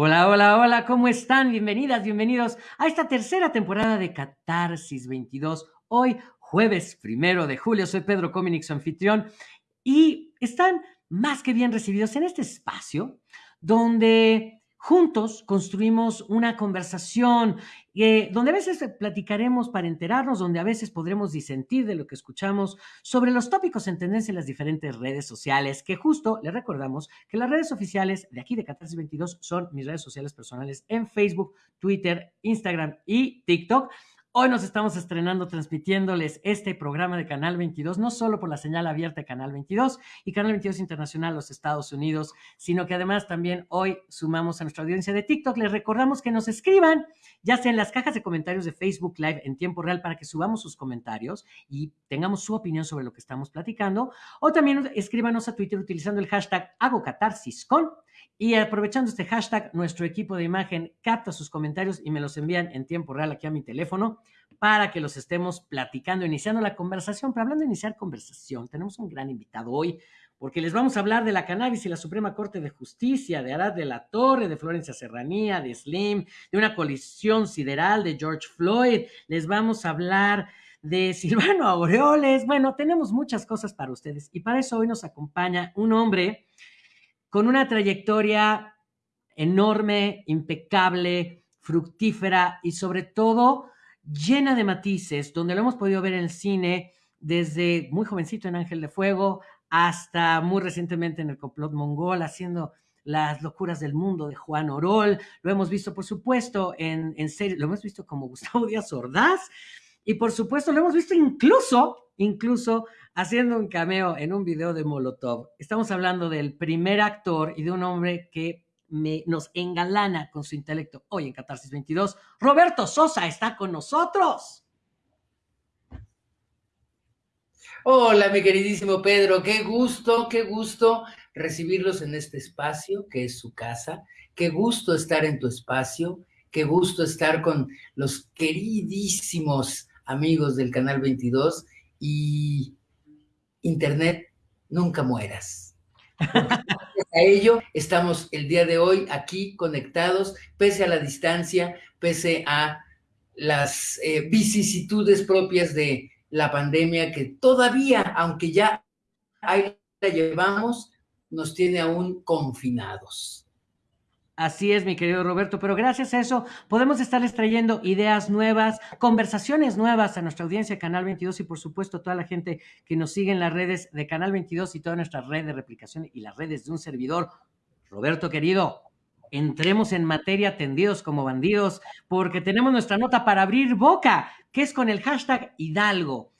Hola, hola, hola, ¿cómo están? Bienvenidas, bienvenidos a esta tercera temporada de Catarsis 22. Hoy, jueves primero de julio, soy Pedro Cominix, su anfitrión, y están más que bien recibidos en este espacio donde juntos construimos una conversación eh, donde a veces platicaremos para enterarnos, donde a veces podremos disentir de lo que escuchamos sobre los tópicos en tendencia en las diferentes redes sociales, que justo les recordamos que las redes oficiales de aquí de Catarsis 22 son mis redes sociales personales en Facebook, Twitter, Instagram y TikTok. Hoy nos estamos estrenando transmitiéndoles este programa de Canal 22, no solo por la señal abierta de Canal 22 y Canal 22 Internacional los Estados Unidos, sino que además también hoy sumamos a nuestra audiencia de TikTok. Les recordamos que nos escriban, ya sea en las cajas de comentarios de Facebook Live en tiempo real para que subamos sus comentarios y tengamos su opinión sobre lo que estamos platicando, o también escríbanos a Twitter utilizando el hashtag HagoCatarsisCon y aprovechando este hashtag, nuestro equipo de imagen capta sus comentarios y me los envían en tiempo real aquí a mi teléfono para que los estemos platicando, iniciando la conversación. Pero hablando de iniciar conversación, tenemos un gran invitado hoy porque les vamos a hablar de la cannabis y la Suprema Corte de Justicia, de Arad de la Torre, de Florencia Serranía, de Slim, de una colisión sideral de George Floyd. Les vamos a hablar de Silvano Aureoles. Bueno, tenemos muchas cosas para ustedes y para eso hoy nos acompaña un hombre con una trayectoria enorme, impecable, fructífera y sobre todo llena de matices, donde lo hemos podido ver en el cine desde muy jovencito en Ángel de Fuego hasta muy recientemente en el complot mongol, haciendo las locuras del mundo de Juan Orol, lo hemos visto por supuesto en, en serie, lo hemos visto como Gustavo Díaz Ordaz y por supuesto lo hemos visto incluso, incluso haciendo un cameo en un video de Molotov. Estamos hablando del primer actor y de un hombre que me, nos engalana con su intelecto hoy en Catarsis 22. Roberto Sosa está con nosotros. Hola, mi queridísimo Pedro, qué gusto, qué gusto recibirlos en este espacio que es su casa, qué gusto estar en tu espacio, qué gusto estar con los queridísimos amigos del Canal 22 y Internet, nunca mueras. A ello estamos el día de hoy aquí conectados, pese a la distancia, pese a las eh, vicisitudes propias de la pandemia que todavía, aunque ya ahí la llevamos, nos tiene aún confinados. Así es, mi querido Roberto, pero gracias a eso podemos estarles trayendo ideas nuevas, conversaciones nuevas a nuestra audiencia Canal 22 y por supuesto a toda la gente que nos sigue en las redes de Canal 22 y toda nuestra red de replicación y las redes de un servidor. Roberto, querido, entremos en materia tendidos como bandidos porque tenemos nuestra nota para abrir boca, que es con el hashtag Hidalgo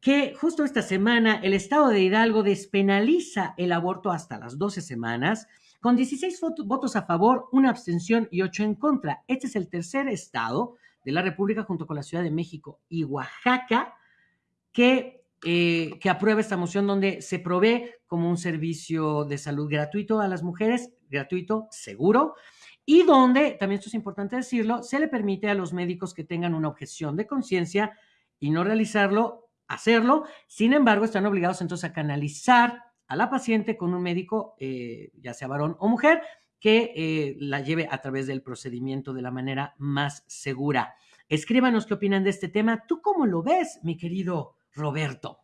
que justo esta semana el estado de Hidalgo despenaliza el aborto hasta las 12 semanas con 16 votos a favor, una abstención y 8 en contra. Este es el tercer estado de la República junto con la Ciudad de México y Oaxaca que, eh, que aprueba esta moción donde se provee como un servicio de salud gratuito a las mujeres, gratuito, seguro, y donde, también esto es importante decirlo, se le permite a los médicos que tengan una objeción de conciencia y no realizarlo, hacerlo. Sin embargo, están obligados entonces a canalizar a la paciente con un médico, eh, ya sea varón o mujer, que eh, la lleve a través del procedimiento de la manera más segura. Escríbanos qué opinan de este tema. ¿Tú cómo lo ves, mi querido Roberto?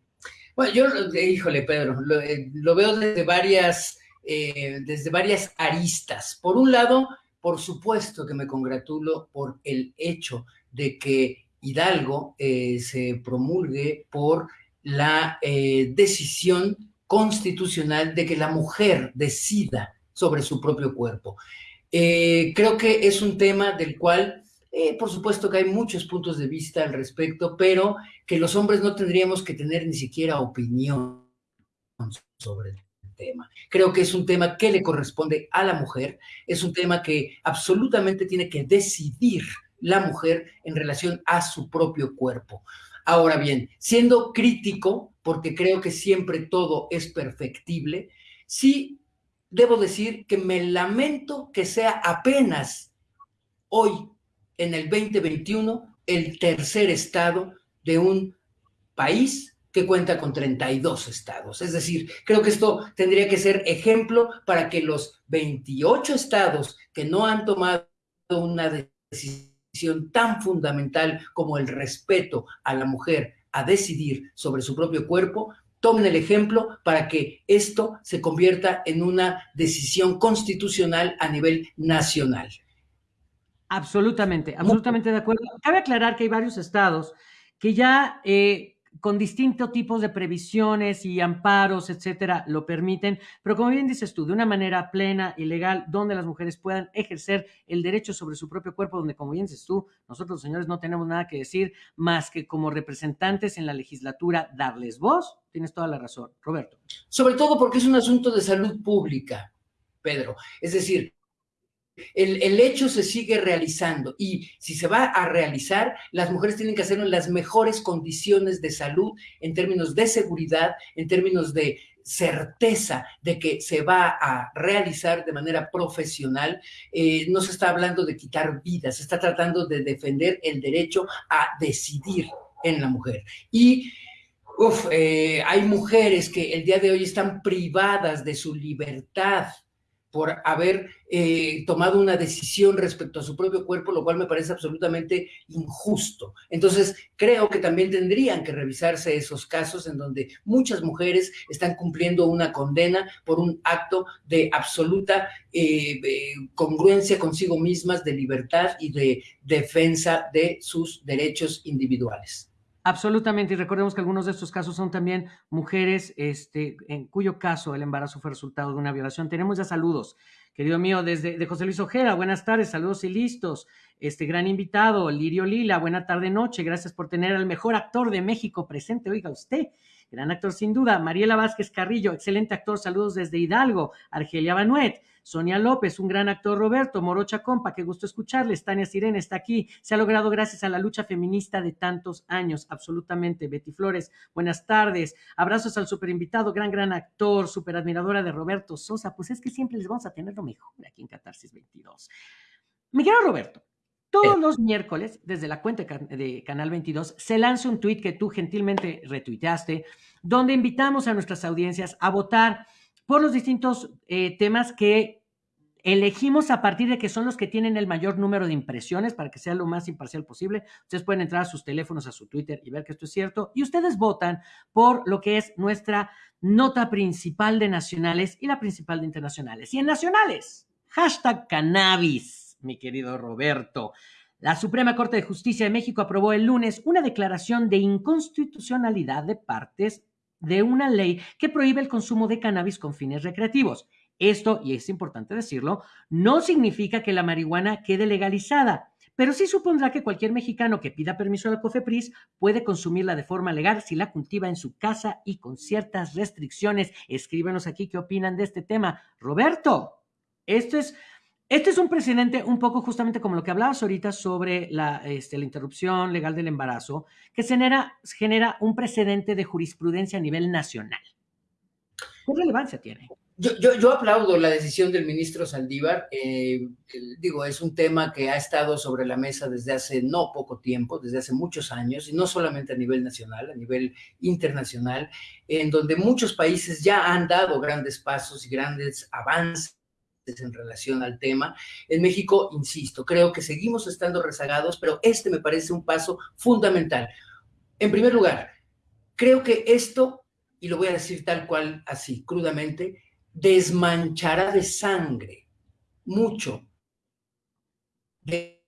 Bueno, yo, híjole, Pedro, lo, eh, veo desde varias, desde varias aristas. Por un lado, por supuesto que me congratulo por el hecho de que Hidalgo se promulgue por la decisión constitucional de que la mujer decida sobre su propio cuerpo. Eh, creo que es un tema del cual, eh, por supuesto que hay muchos puntos de vista al respecto, pero que los hombres no tendríamos que tener ni siquiera opinión sobre el tema. Creo que es un tema que le corresponde a la mujer, es un tema que absolutamente tiene que decidir la mujer en relación a su propio cuerpo. Ahora bien, siendo crítico, porque creo que siempre todo es perfectible, sí debo decir que me lamento que sea apenas hoy, en el 2021, el tercer estado de un país que cuenta con 32 estados. Es decir, creo que esto tendría que ser ejemplo para que los 28 estados que no han tomado una decisión tan fundamental como el respeto a la mujer a decidir sobre su propio cuerpo, tomen el ejemplo para que esto se convierta en una decisión constitucional a nivel nacional. Absolutamente, absolutamente de acuerdo. Cabe aclarar que hay varios estados que ya eh, con distintos tipos de previsiones y amparos, etcétera, lo permiten, pero como bien dices tú, de una manera plena y legal, donde las mujeres puedan ejercer el derecho sobre su propio cuerpo, donde, como bien dices tú, nosotros, señores, no tenemos nada que decir más que como representantes en la legislatura darles voz. Tienes toda la razón, Roberto. Sobre todo porque es un asunto de salud pública, Pedro. Es decir, el, hecho se sigue realizando y si se va a realizar, las mujeres tienen que hacerlo en las mejores condiciones de salud, en términos de seguridad, en términos de certeza de que se va a realizar de manera profesional. Eh, no se está hablando de quitar vidas, se está tratando de defender el derecho a decidir en la mujer. Y eh, hay mujeres que el día de hoy están privadas de su libertad por haber eh, tomado una decisión respecto a su propio cuerpo, lo cual me parece absolutamente injusto. Entonces, creo que también tendrían que revisarse esos casos en donde muchas mujeres están cumpliendo una condena por un acto de absoluta eh, eh, congruencia consigo mismas, de libertad y de defensa de sus derechos individuales. Absolutamente, y recordemos que algunos de estos casos son también mujeres este, en cuyo caso el embarazo fue resultado de una violación. Tenemos ya saludos, querido mío, desde de José Luis Ojeda, buenas tardes, saludos y listos. Este gran invitado, Lirio Lila, buena tarde, noche, gracias por tener al mejor actor de México presente, oiga usted, gran actor sin duda. Mariela Vázquez Carrillo, excelente actor, saludos desde Hidalgo. Argelia Banuet, Sonia López, un gran actor Roberto, Morocha Compa, qué gusto escucharles. Tania Sirena está aquí. Se ha logrado gracias a la lucha feminista de tantos años, absolutamente. Betty Flores, buenas tardes. Abrazos al super invitado, gran, gran actor, super admiradora de Roberto Sosa. Pues es que siempre les vamos a tener lo mejor aquí en Catarsis 22. Miguel Roberto, todos los miércoles, desde la cuenta de Canal 22, se lanza un tuit que tú gentilmente retuiteaste, donde invitamos a nuestras audiencias a votar por los distintos eh, temas que elegimos a partir de que son los que tienen el mayor número de impresiones para que sea lo más imparcial posible. Ustedes pueden entrar a sus teléfonos, a su Twitter y ver que esto es cierto. Y ustedes votan por lo que es nuestra nota principal de nacionales y la principal de internacionales. Y en nacionales, hashtag cannabis, mi querido Roberto. La Suprema Corte de Justicia de México aprobó el lunes una declaración de inconstitucionalidad de partes de una ley que prohíbe el consumo de cannabis con fines recreativos. Esto, y es importante decirlo, no significa que la marihuana quede legalizada, pero sí supondrá que cualquier mexicano que pida permiso a la COFEPRIS puede consumirla de forma legal si la cultiva en su casa y con ciertas restricciones. Escríbenos aquí qué opinan de este tema. Roberto, esto es este es un precedente un poco justamente como lo que hablabas ahorita sobre la, este, la interrupción legal del embarazo, que genera, genera un precedente de jurisprudencia a nivel nacional. ¿Qué relevancia tiene? Yo, yo, yo aplaudo la decisión del ministro Saldívar. Eh, digo, es un tema que ha estado sobre la mesa desde hace no poco tiempo, desde hace muchos años, y no solamente a nivel nacional, a nivel internacional, en donde muchos países ya han dado grandes pasos y grandes avances en relación al tema. En México, insisto, creo que seguimos estando rezagados, pero este me parece un paso fundamental. En primer lugar, creo que esto, y lo voy a decir tal cual, así, crudamente, desmanchará de sangre mucho de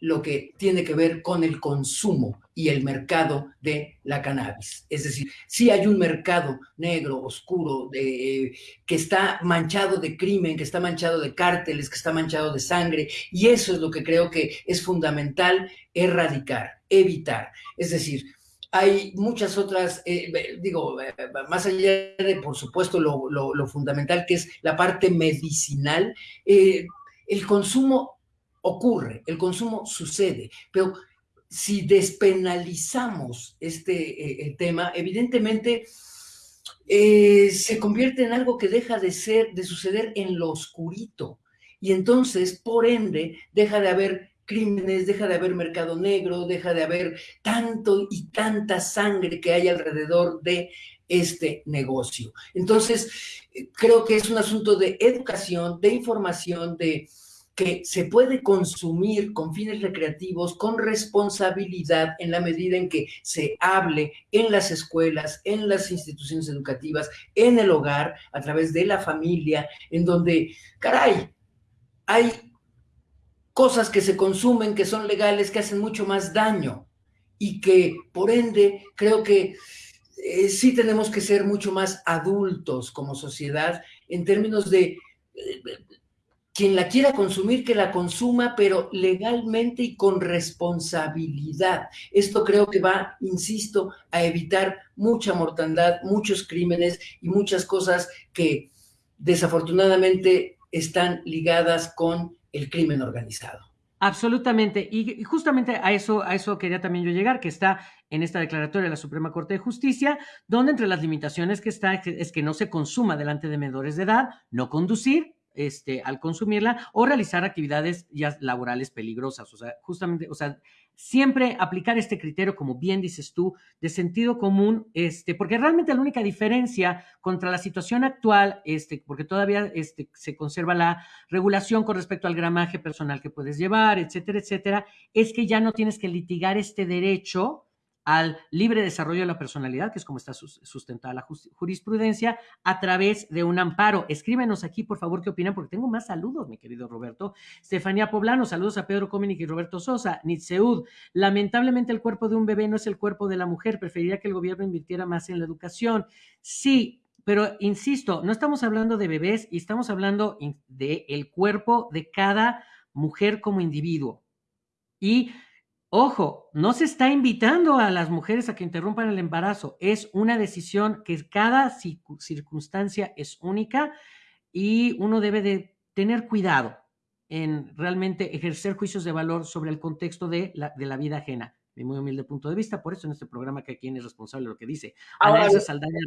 lo que tiene que ver con el consumo y el mercado de la cannabis. Es decir, si hay un mercado negro, oscuro, que está manchado de crimen, que está manchado de cárteles, que está manchado de sangre, y eso es lo que creo que es fundamental erradicar, evitar. Es decir, hay muchas otras, eh, digo, eh, más allá de, por supuesto, lo, fundamental que es la parte medicinal, eh, el consumo ocurre, el consumo sucede, pero si despenalizamos este eh, tema, evidentemente eh, se convierte en algo que deja de ser, de suceder en lo oscurito. Y entonces, por ende, deja de haber crímenes, deja de haber mercado negro, deja de haber tanto y tanta sangre que hay alrededor de este negocio. Entonces, eh, creo que es un asunto de educación, de información, de que se puede consumir con fines recreativos, con responsabilidad, en la medida en que se hable en las escuelas, en las instituciones educativas, en el hogar, a través de la familia, en donde, caray, hay cosas que se consumen, que son legales, que hacen mucho más daño y que, por ende, creo que eh, sí tenemos que ser mucho más adultos como sociedad en términos de eh, quien la quiera consumir, que la consuma, pero legalmente y con responsabilidad. Esto creo que va, insisto, a evitar mucha mortandad, muchos crímenes y muchas cosas que desafortunadamente están ligadas con el crimen organizado. Absolutamente. Y justamente a eso, a eso quería también yo llegar, que está en esta declaratoria de la Suprema Corte de Justicia, donde entre las limitaciones que está es que no se consuma delante de menores de edad, no conducir, este, al consumirla o realizar actividades ya laborales peligrosas. O sea, justamente, o sea, siempre aplicar este criterio, como bien dices tú, de sentido común, este, porque realmente la única diferencia contra la situación actual, este, porque todavía este, se conserva la regulación con respecto al gramaje personal que puedes llevar, etcétera, etcétera, es que ya no tienes que litigar este derecho al libre desarrollo de la personalidad, que es como está sustentada la jurisprudencia, a través de un amparo. Escríbenos aquí, por favor, qué opinan, porque tengo más saludos, mi querido Roberto. Estefanía Poblano, saludos a Pedro Cominic y Roberto Sosa. Nitseud, lamentablemente el cuerpo de un bebé no es el cuerpo de la mujer, preferiría que el gobierno invirtiera más en la educación. Sí, pero insisto, no estamos hablando de bebés y estamos hablando de el cuerpo de cada mujer como individuo. Y Ojo, no se está invitando a las mujeres a que interrumpan el embarazo. Es una decisión que cada circunstancia es única y uno debe de tener cuidado en realmente ejercer juicios de valor sobre el contexto de la, de la vida ajena. De muy humilde punto de vista, por eso en este programa que quien es responsable de lo que dice. Ahora, Saldaña.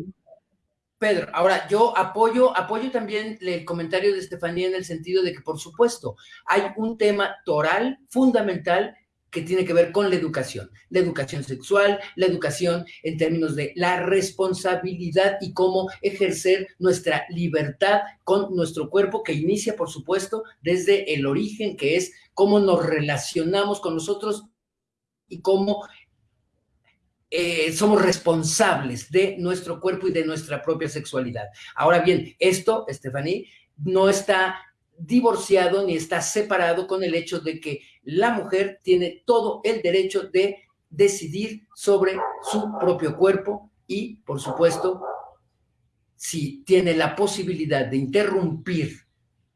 Pedro, ahora yo apoyo, apoyo también el comentario de Estefanía en el sentido de que, por supuesto, hay un tema toral fundamental que tiene que ver con la educación, la educación sexual, la educación en términos de la responsabilidad y cómo ejercer nuestra libertad con nuestro cuerpo, que inicia, por supuesto, desde el origen, que es cómo nos relacionamos con nosotros y cómo eh, somos responsables de nuestro cuerpo y de nuestra propia sexualidad. Ahora bien, esto, Stephanie, no está divorciado ni está separado con el hecho de que la mujer tiene todo el derecho de decidir sobre su propio cuerpo y, por supuesto, si tiene la posibilidad de interrumpir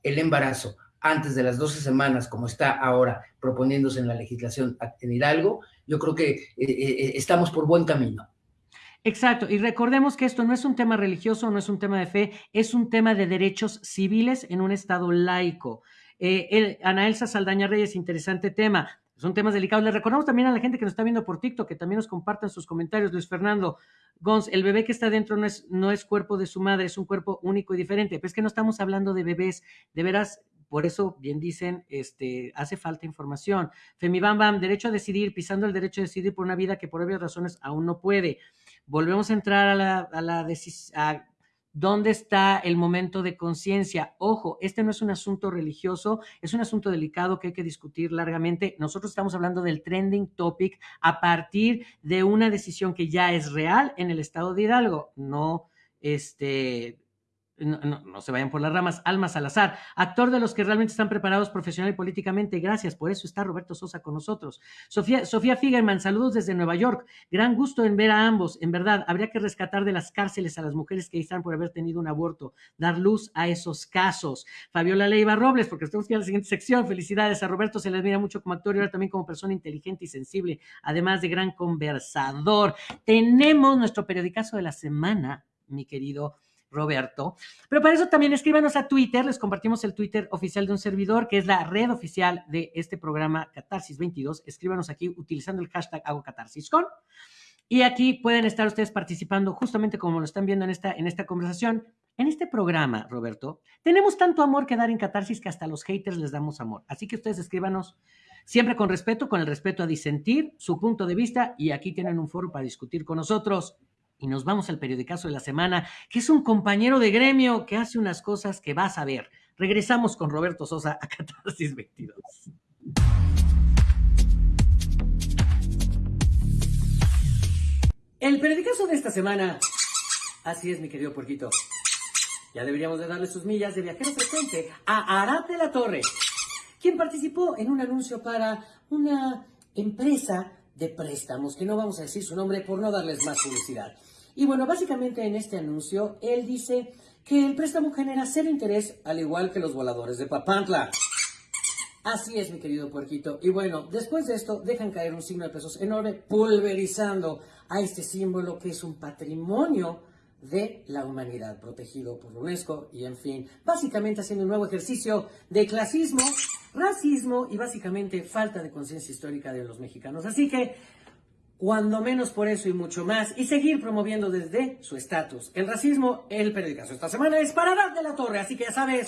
el embarazo antes de las 12 semanas, como está ahora proponiéndose en la legislación en Hidalgo, yo creo que eh, eh, estamos por buen camino. Exacto, y recordemos que esto no es un tema religioso, no es un tema de fe, es un tema de derechos civiles en un Estado laico. Eh, Ana Elsa Saldaña Reyes, interesante tema. Son temas delicados. Le recordamos también a la gente que nos está viendo por TikTok que también nos compartan sus comentarios. Luis Fernando Gons, el bebé que está dentro no es, no es cuerpo de su madre, es un cuerpo único y diferente. Pero es que no estamos hablando de bebés. De veras, por eso, bien dicen, este, hace falta información. Femibam Bam, derecho a decidir, pisando el derecho a decidir por una vida que por obvias razones aún no puede. Volvemos a entrar a la, a la decisión ¿Dónde está el momento de conciencia? Ojo, este no es un asunto religioso, es un asunto delicado que hay que discutir largamente. Nosotros estamos hablando del trending topic a partir de una decisión que ya es real en el estado de Hidalgo, no este no, se vayan por las ramas, Alma Salazar, actor de los que realmente están preparados profesional y políticamente, gracias, por eso está Roberto Sosa con nosotros. Sofía, Sofía Figerman, saludos desde Nueva York, gran gusto en ver a ambos, en verdad, habría que rescatar de las cárceles a las mujeres que están por haber tenido un aborto, dar luz a esos casos. Fabiola Leiva Robles, porque estamos en la siguiente sección, felicidades a Roberto, se le admira mucho como actor y ahora también como persona inteligente y sensible, además de gran conversador. Tenemos nuestro periodicazo de la semana, mi querido Roberto. Pero para eso también escríbanos a Twitter, les compartimos el Twitter oficial de un servidor, que es la red oficial de este programa Catarsis 22. Escríbanos aquí utilizando el hashtag hago. Y aquí pueden estar ustedes participando justamente como lo están viendo en esta, en esta conversación. En este programa, Roberto, tenemos tanto amor que dar en Catarsis que hasta los haters les damos amor. Así que ustedes escríbanos siempre con respeto, con el respeto a disentir su punto de vista y aquí tienen un foro para discutir con nosotros. Y nos vamos al periodicazo de la semana, que es un compañero de gremio que hace unas cosas que vas a ver. Regresamos con Roberto Sosa a Catarsis 22. El periodicazo de esta semana. Así es, mi querido puerquito. Ya deberíamos de darle sus millas de viajero frecuente a Arate La Torre, quien participó en un anuncio para una empresa de préstamos, que no vamos a decir su nombre por no darles más publicidad. Y bueno, básicamente en este anuncio, él dice que el préstamo genera cero interés, al igual que los voladores de Papantla. Así es, mi querido puerquito. Y bueno, después de esto, dejan caer un signo de pesos enorme, pulverizando a este símbolo que es un patrimonio de la humanidad, protegido por UNESCO y en fin, básicamente haciendo un nuevo ejercicio de clasismo, racismo y básicamente falta de conciencia histórica de los mexicanos. Así que, cuando menos por eso y mucho más, y seguir promoviendo desde su estatus el racismo, el periódico esta semana es para dar de la torre, así que ya sabes,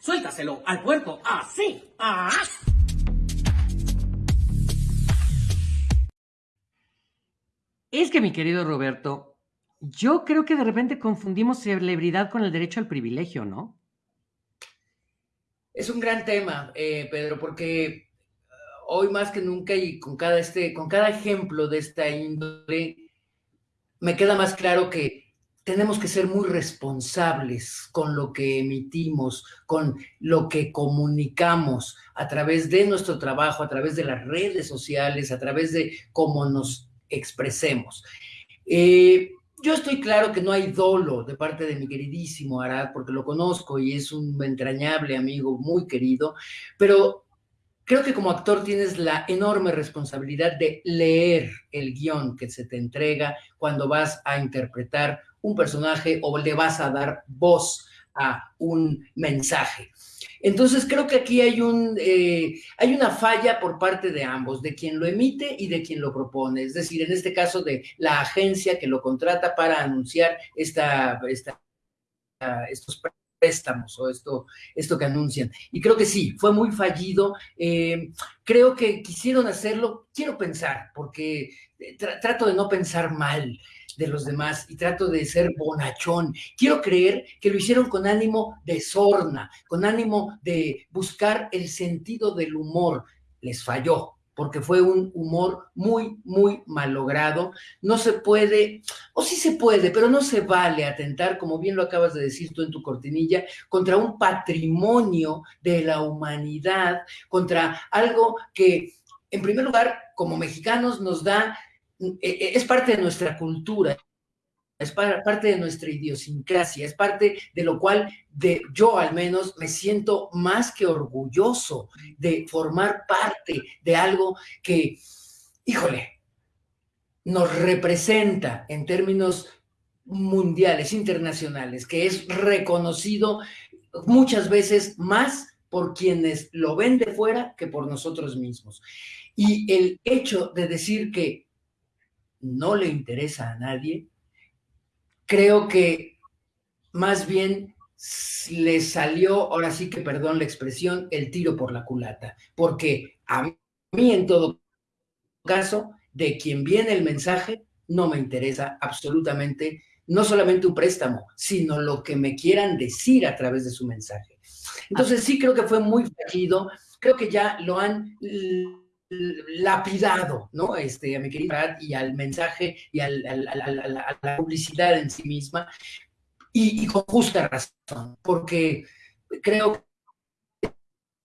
suéltaselo al puerco, así, ¡Ah! Es que mi querido Roberto, yo creo que de repente confundimos celebridad con el derecho al privilegio, ¿no? Es un gran tema, eh, Pedro, porque hoy más que nunca y con cada, este, con cada ejemplo de esta índole, me queda más claro que tenemos que ser muy responsables con lo que emitimos, con lo que comunicamos a través de nuestro trabajo, a través de las redes sociales, a través de cómo nos expresemos. Eh, yo estoy claro que no hay dolo de parte de mi queridísimo Arad, porque lo conozco y es un entrañable amigo muy querido, pero creo que como actor tienes la enorme responsabilidad de leer el guion que se te entrega cuando vas a interpretar un personaje o le vas a dar voz a un mensaje. Entonces creo que aquí hay, un, eh, hay una falla por parte de ambos, de quien lo emite y de quien lo propone. Es decir, en este caso de la agencia que lo contrata para anunciar esta, estos préstamos o esto, esto que anuncian. Y creo que sí, fue muy fallido. Eh, creo que quisieron hacerlo, quiero pensar, porque eh, trato de no pensar mal de los demás y trato de ser bonachón. Quiero creer que lo hicieron con ánimo de sorna, con ánimo de buscar el sentido del humor. Les falló, porque fue un humor muy, muy malogrado. No se puede, o sí se puede, pero no se vale atentar, como bien lo acabas de decir tú en tu cortinilla, contra un patrimonio de la humanidad, contra algo que, en primer lugar, como mexicanos nos da e, e, es parte de nuestra cultura, es parte de nuestra idiosincrasia, es parte de lo cual de, yo al menos me siento más que orgulloso de formar parte de algo que, híjole, nos representa en términos mundiales, internacionales, que es reconocido muchas veces más por quienes lo ven de fuera que por nosotros mismos. Y el hecho de decir que no le interesa a nadie, creo que más bien le salió, ahora sí que perdón la expresión, el tiro por la culata, porque a mí en todo caso, de quien viene el mensaje, no me interesa absolutamente, no solamente un préstamo, sino lo que me quieran decir a través de su mensaje. Entonces sí creo que fue muy fallido, creo que ya lo han lapidado, ¿no? Este, a mi querida y al mensaje y a la publicidad en sí misma, y, con justa razón, porque creo que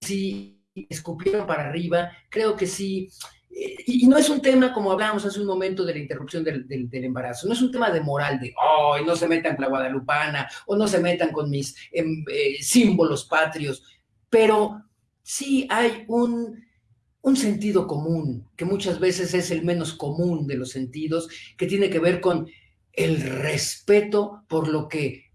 sí escupieron para arriba, creo que sí, eh, y, no es un tema, como hablábamos hace un momento de la interrupción del, embarazo, no es un tema de moral, de, oh, no se metan con la guadalupana, o no se metan con mis em, eh, símbolos patrios, pero sí hay un un sentido común, que muchas veces es el menos común de los sentidos, que tiene que ver con el respeto por lo que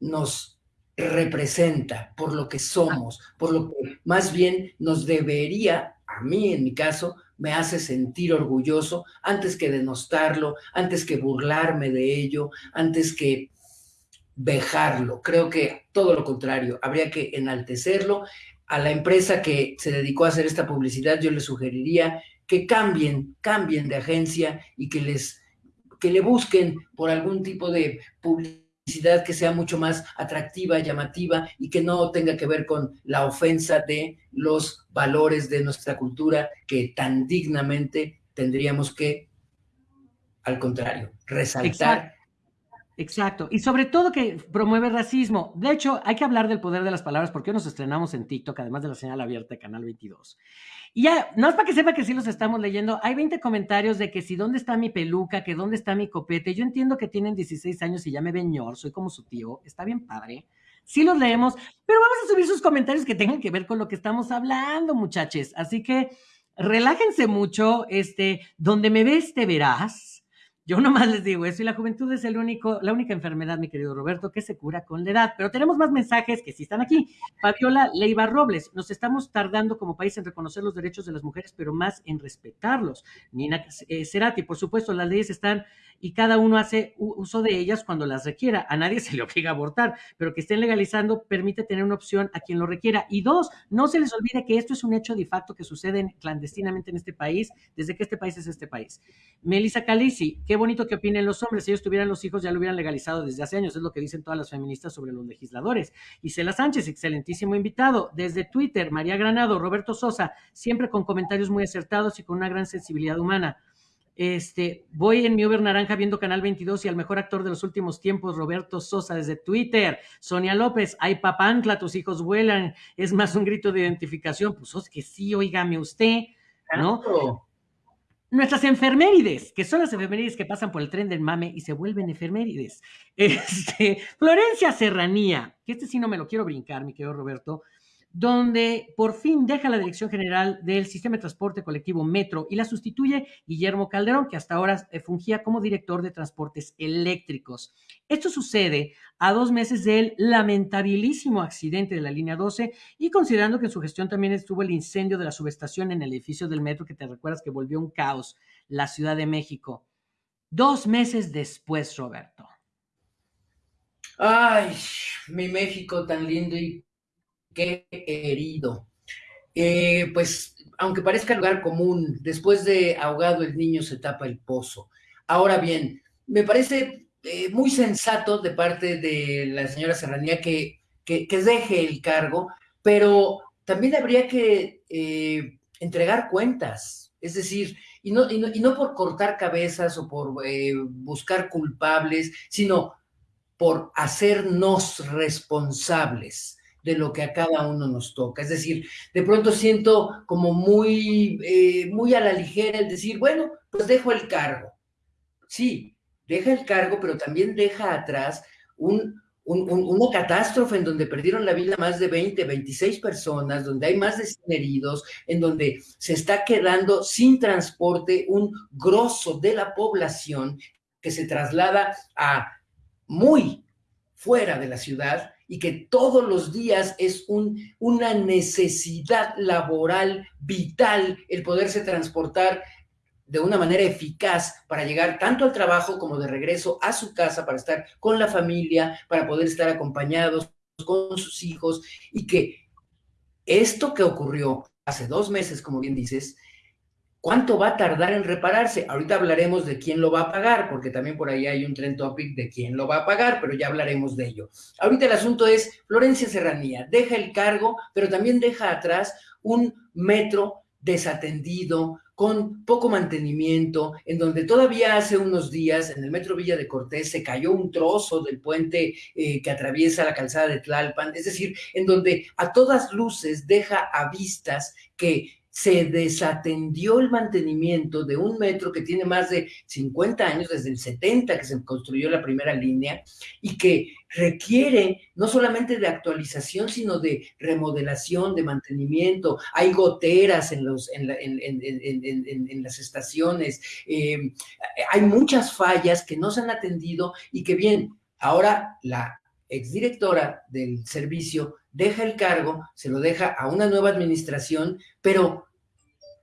nos representa, por lo que somos, por lo que más bien nos debería, a mí en mi caso, me hace sentir orgulloso antes que denostarlo, antes que burlarme de ello, antes que vejarlo, creo que todo lo contrario, habría que enaltecerlo. A la empresa que se dedicó a hacer esta publicidad, yo le sugeriría que cambien, cambien de agencia y que les que le busquen por algún tipo de publicidad que sea mucho más atractiva, llamativa y que no tenga que ver con la ofensa de los valores de nuestra cultura que tan dignamente tendríamos que, al contrario, resaltar. Y sobre todo que promueve racismo. De hecho, hay que hablar del poder de las palabras porque nos estrenamos en TikTok, además de la señal abierta Canal 22. Y ya, no es para que sepa que sí los estamos leyendo. Hay 20 comentarios de que si dónde está mi peluca, que dónde está mi copete. Yo entiendo que tienen 16 años y ya me ven ñor, soy como su tío. Está bien padre. Sí los leemos, pero vamos a subir sus comentarios que tengan que ver con lo que estamos hablando, muchachos. Así que relájense mucho. Este, donde me ves, te verás yo nomás les digo eso y la juventud es el único, la única enfermedad, mi querido Roberto, que se cura con la edad. Pero tenemos más mensajes que sí están aquí. Fabiola Leiva Robles, nos estamos tardando como país en reconocer los derechos de las mujeres, pero más en respetarlos. Nina eh, Cerati, por supuesto, las leyes están y cada uno hace uso de ellas cuando las requiera. A nadie se le obliga a abortar, pero que estén legalizando permite tener una opción a quien lo requiera. Y dos, no se les olvide que esto es un hecho de facto que sucede clandestinamente en este país, desde que este país es este país. Melissa Calisi, qué bonito que opinen los hombres. Si ellos tuvieran los hijos, ya lo hubieran legalizado desde hace años. Es lo que dicen todas las feministas sobre los legisladores. Isela Sánchez, excelentísimo invitado. Desde Twitter, María Granado, Roberto Sosa, siempre con comentarios muy acertados y con una gran sensibilidad humana. Este, voy en mi Uber Naranja viendo Canal 22 y al mejor actor de los últimos tiempos, Roberto Sosa, desde Twitter. Sonia López, ay papancla, tus hijos vuelan. Es más un grito de identificación. Pues es que sí, oígame usted, ¿no? Nuestras enfermerides, que son las enfermerides que pasan por el tren del mame y se vuelven enfermerides. Este, Florencia Serranía, que este sí no me lo quiero brincar, mi querido Roberto donde por fin deja la dirección general del sistema de transporte colectivo Metro y la sustituye Guillermo Calderón, que hasta ahora eh, fungía como director de transportes eléctricos. Esto sucede a dos meses del lamentabilísimo accidente de la línea 12 y considerando que en su gestión también estuvo el incendio de la subestación en el edificio del Metro, que te recuerdas que volvió un caos la Ciudad de México. Dos meses después, Roberto. Ay, mi México tan lindo y qué herido. Eh, pues, aunque parezca lugar común, después de ahogado el niño se tapa el pozo. Ahora bien, me parece eh, muy sensato de parte de la señora Serranía que, que, deje el cargo, pero también habría que eh, entregar cuentas, es decir, y no, y no, por cortar cabezas o por buscar culpables, sino por hacernos responsables de lo que a cada uno nos toca. Es decir, de pronto siento como muy, eh, muy a la ligera el decir, bueno, pues dejo el cargo. Sí, deja el cargo, pero también deja atrás un, una catástrofe en donde perdieron la vida más de 20, 26 personas, donde hay más de 100 heridos, en donde se está quedando sin transporte un grosso de la población que se traslada a muy fuera de la ciudad y que todos los días es un, una necesidad laboral vital el poderse transportar de una manera eficaz para llegar tanto al trabajo como de regreso a su casa, para estar con la familia, para poder estar acompañados con sus hijos y que esto que ocurrió hace dos meses, como bien dices, ¿Cuánto va a tardar en repararse? Ahorita hablaremos de quién lo va a pagar, porque también por ahí hay un trend topic de quién lo va a pagar, pero ya hablaremos de ello. Ahorita el asunto es Florencia Serranía, deja el cargo, pero también deja atrás un metro desatendido, con poco mantenimiento, en donde todavía hace unos días en el metro Villa de Cortés se cayó un trozo del puente eh, que atraviesa la calzada de Tlalpan, es decir, en donde a todas luces deja a vistas que se desatendió el mantenimiento de un metro que tiene más de 50 años, desde el 70 que se construyó la primera línea, y que requiere no solamente de actualización, sino de remodelación, de mantenimiento. Hay goteras en, los, en, las estaciones, eh, hay muchas fallas que no se han atendido y que bien, ahora la exdirectora del servicio deja el cargo, se lo deja a una nueva administración, pero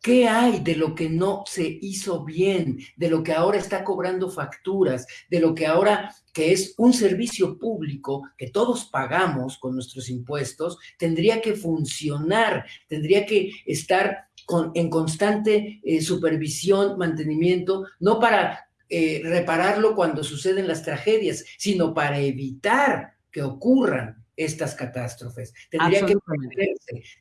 ¿Qué hay de lo que no se hizo bien, de lo que ahora está cobrando facturas, de lo que ahora que es un servicio público que todos pagamos con nuestros impuestos, tendría que funcionar, tendría que estar con, en constante eh, supervisión, mantenimiento, no para eh, repararlo cuando suceden las tragedias, sino para evitar que ocurran estas catástrofes. Tendría que,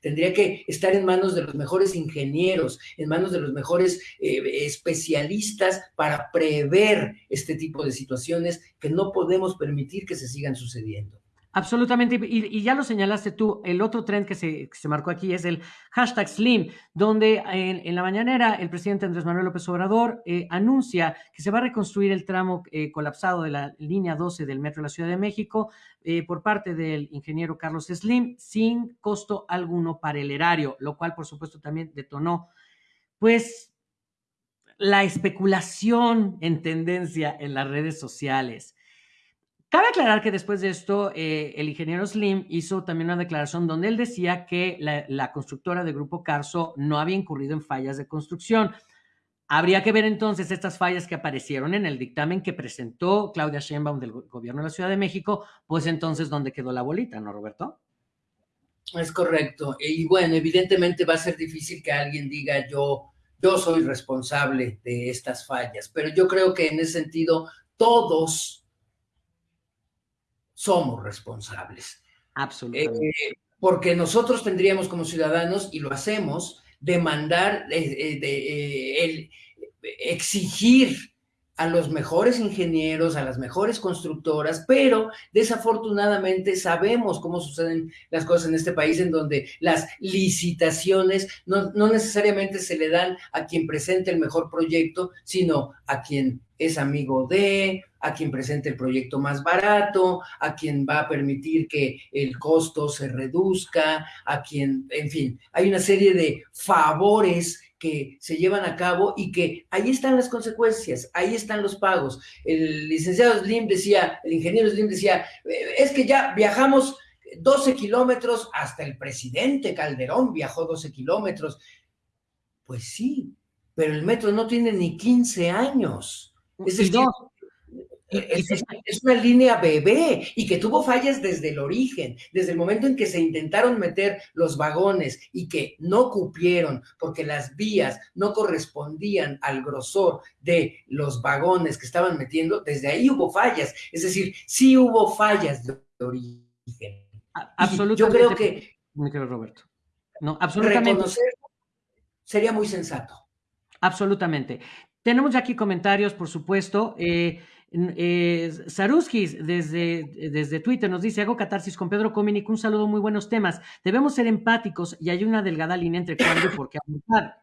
tendría que estar en manos de los mejores ingenieros, en manos de los mejores eh, especialistas para prever este tipo de situaciones que no podemos permitir que se sigan sucediendo. Absolutamente, y, ya lo señalaste tú, el otro trend que se, marcó aquí es el hashtag Slim, donde en, la mañanera el presidente Andrés Manuel López Obrador eh, anuncia que se va a reconstruir el tramo eh, colapsado de la línea 12 del Metro de la Ciudad de México eh, por parte del ingeniero Carlos Slim sin costo alguno para el erario, lo cual por supuesto también detonó pues la especulación en tendencia en las redes sociales. Cabe aclarar que después de esto, eh, el ingeniero Slim hizo también una declaración donde él decía que la, constructora de Grupo Carso no había incurrido en fallas de construcción. Habría que ver entonces estas fallas que aparecieron en el dictamen que presentó Claudia Sheinbaum del gobierno de la Ciudad de México, pues entonces dónde quedó la bolita, ¿no, Roberto? Es correcto. Y bueno, evidentemente va a ser difícil que alguien diga yo, yo soy responsable de estas fallas, pero yo creo que en ese sentido todos somos responsables. Absolutamente. Eh, porque nosotros tendríamos como ciudadanos, y lo hacemos, demandar, eh, de, el, exigir a los mejores ingenieros, a las mejores constructoras, pero desafortunadamente sabemos cómo suceden las cosas en este país en donde las licitaciones no, no, necesariamente se le dan a quien presente el mejor proyecto, sino a quien es amigo de, a quien presente el proyecto más barato, a quien va a permitir que el costo se reduzca, a quien, en fin, hay una serie de favores que se llevan a cabo y que ahí están las consecuencias, ahí están los pagos. El licenciado Slim decía, el ingeniero Slim decía, eh, es que ya viajamos 12 kilómetros, hasta el presidente Calderón viajó 12 kilómetros. Pues sí, pero el metro no tiene ni 15 años. Es decir, es, una línea bebé y que tuvo fallas desde el origen, desde el momento en que se intentaron meter los vagones y que no cupieron porque las vías no correspondían al grosor de los vagones que estaban metiendo, desde ahí hubo fallas. Es decir, sí hubo fallas de origen. Absolutamente. yo creo que... Roberto. No, absolutamente. sería muy sensato. Absolutamente. Tenemos ya aquí comentarios, por supuesto. Eh, Saruskis desde, desde Twitter nos dice, hago catarsis con Pedro Cominic, un saludo, muy buenos temas. Debemos ser empáticos y hay una delgada línea entre cuándo y por qué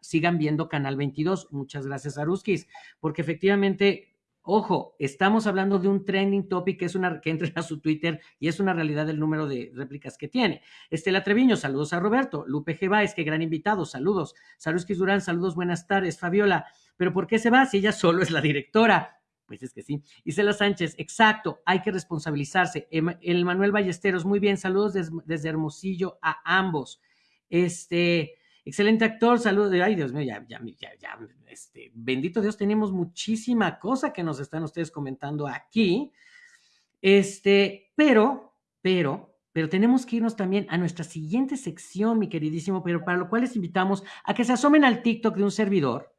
Sigan viendo Canal 22. Muchas gracias, Saruskis, porque efectivamente Ojo, estamos hablando de un trending topic que es una que entra a su Twitter y es una realidad del número de réplicas que tiene. Estela Treviño, saludos a Roberto. Lupe G. es que gran invitado, saludos. Saruskis Durán, saludos, buenas tardes. Fabiola, ¿pero por qué se va si ella solo es la directora? Pues es que sí. Isela Sánchez, exacto, hay que responsabilizarse. El Manuel Ballesteros, muy bien, saludos desde Hermosillo a ambos. Este, excelente actor, saludos. Ay, Dios mío, ya, ya, ya, ya, este, bendito Dios, tenemos muchísima cosa que nos están ustedes comentando aquí. Este, pero, pero, pero tenemos que irnos también a nuestra siguiente sección, mi queridísimo, pero para lo cual les invitamos a que se asomen al TikTok de un servidor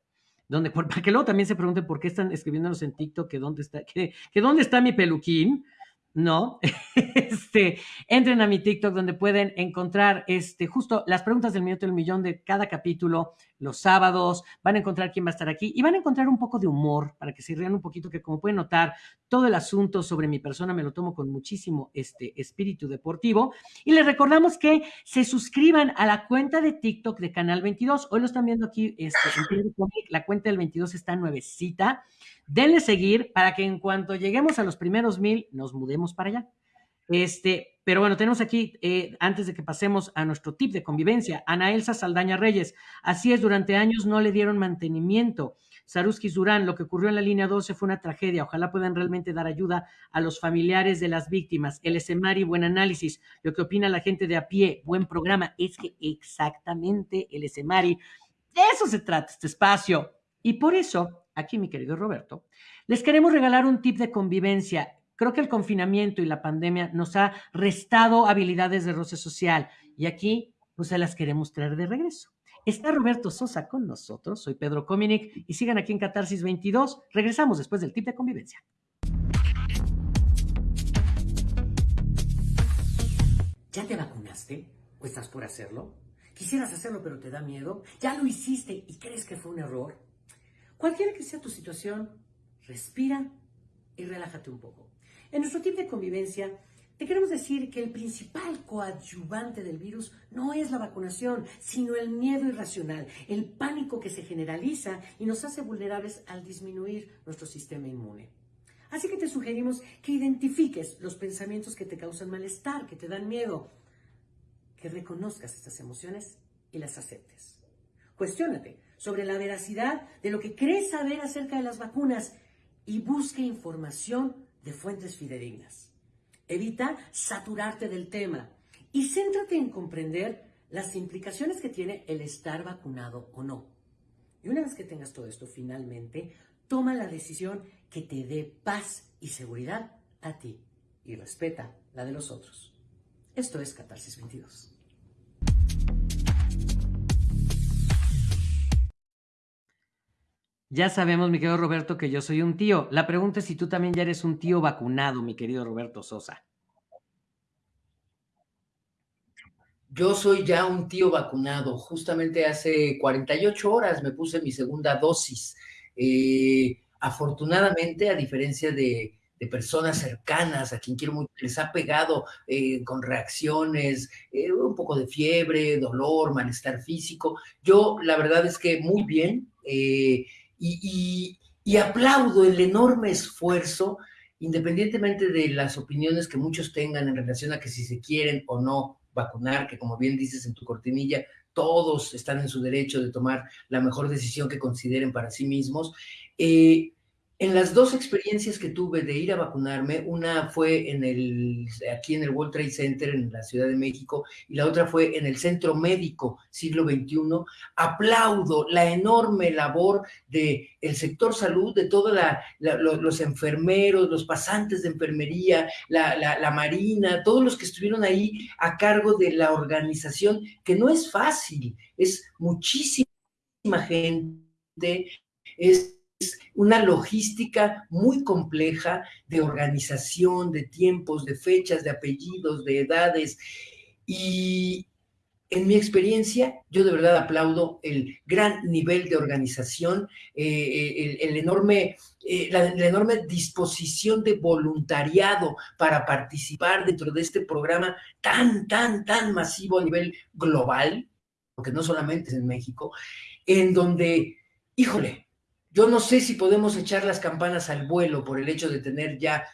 donde, para que luego también se pregunten por qué están escribiéndonos en TikTok que dónde está, que, que dónde está mi peluquín, ¿no? Este, entren a mi TikTok donde pueden encontrar este, justo las preguntas del minuto del millón de cada capítulo, los sábados, van a encontrar quién va a estar aquí y van a encontrar un poco de humor para que se rían un poquito, que como pueden notar, todo el asunto sobre mi persona me lo tomo con muchísimo este, espíritu deportivo. Y les recordamos que se suscriban a la cuenta de TikTok de Canal 22. Hoy lo están viendo aquí, este, la cuenta del 22 está nuevecita. Denle seguir para que en cuanto lleguemos a los primeros mil, nos mudemos para allá. Este, pero bueno, tenemos aquí, eh, antes de que pasemos a nuestro tip de convivencia, Ana Elsa Saldaña Reyes. Así es, durante años no le dieron mantenimiento. Saruski Durán, lo que ocurrió en la línea 12 fue una tragedia. Ojalá puedan realmente dar ayuda a los familiares de las víctimas. El Esemari, buen análisis. Lo que opina la gente de a pie, buen programa. Es que exactamente el Esemari De eso se trata este espacio. Y por eso, aquí mi querido Roberto, les queremos regalar un tip de convivencia. Creo que el confinamiento y la pandemia nos ha restado habilidades de roce social y aquí pues se las queremos traer de regreso. Está Roberto Sosa con nosotros, soy Pedro Cominic y sigan aquí en Catarsis 22. Regresamos después del tip de convivencia. ¿Ya te vacunaste? ¿O estás por hacerlo? ¿Quisieras hacerlo pero te da miedo? ¿Ya lo hiciste y crees que fue un error? Cualquiera que sea tu situación, respira y relájate un poco. En nuestro tip de convivencia te queremos decir que el principal coadyuvante del virus no es la vacunación, sino el miedo irracional, el pánico que se generaliza y nos hace vulnerables al disminuir nuestro sistema inmune. Así que te sugerimos que identifiques los pensamientos que te causan malestar, que te dan miedo, que reconozcas estas emociones y las aceptes. Cuestiónate sobre la veracidad de lo que crees saber acerca de las vacunas y busque información de fuentes fidedignas. Evita saturarte del tema y céntrate en comprender las implicaciones que tiene el estar vacunado o no. Y una vez que tengas todo esto, finalmente, toma la decisión que te dé paz y seguridad a ti y respeta la de los otros. Esto es Catarsis 22. Ya sabemos, mi querido Roberto, que yo soy un tío. La pregunta es si tú también ya eres un tío vacunado, mi querido Roberto Sosa. Yo soy ya un tío vacunado. Justamente hace 48 horas me puse mi segunda dosis. Eh, afortunadamente, a diferencia de, personas cercanas a quien quiero mucho, les ha pegado eh, con reacciones, eh, un poco de fiebre, dolor, malestar físico. Yo, la verdad es que muy bien y, aplaudo el enorme esfuerzo, independientemente de las opiniones que muchos tengan en relación a que si se quieren o no vacunar, que como bien dices en tu cortinilla, todos están en su derecho de tomar la mejor decisión que consideren para sí mismos. Eh, en las dos experiencias que tuve de ir a vacunarme, una fue en el, aquí en el World Trade Center en la Ciudad de México y la otra fue en el Centro Médico Siglo XXI, aplaudo la enorme labor del el sector salud, de todos los enfermeros, los pasantes de enfermería, la, la Marina, todos los que estuvieron ahí a cargo de la organización, que no es fácil, es muchísima gente, es una logística muy compleja de organización, de tiempos, de fechas, de apellidos, de edades. Y en mi experiencia, yo de verdad aplaudo el gran nivel de organización, eh, el, enorme, eh, la, enorme disposición de voluntariado para participar dentro de este programa tan, tan, tan masivo a nivel global, porque no solamente es en México, en donde, híjole, yo no sé si podemos echar las campanas al vuelo por el hecho de tener ya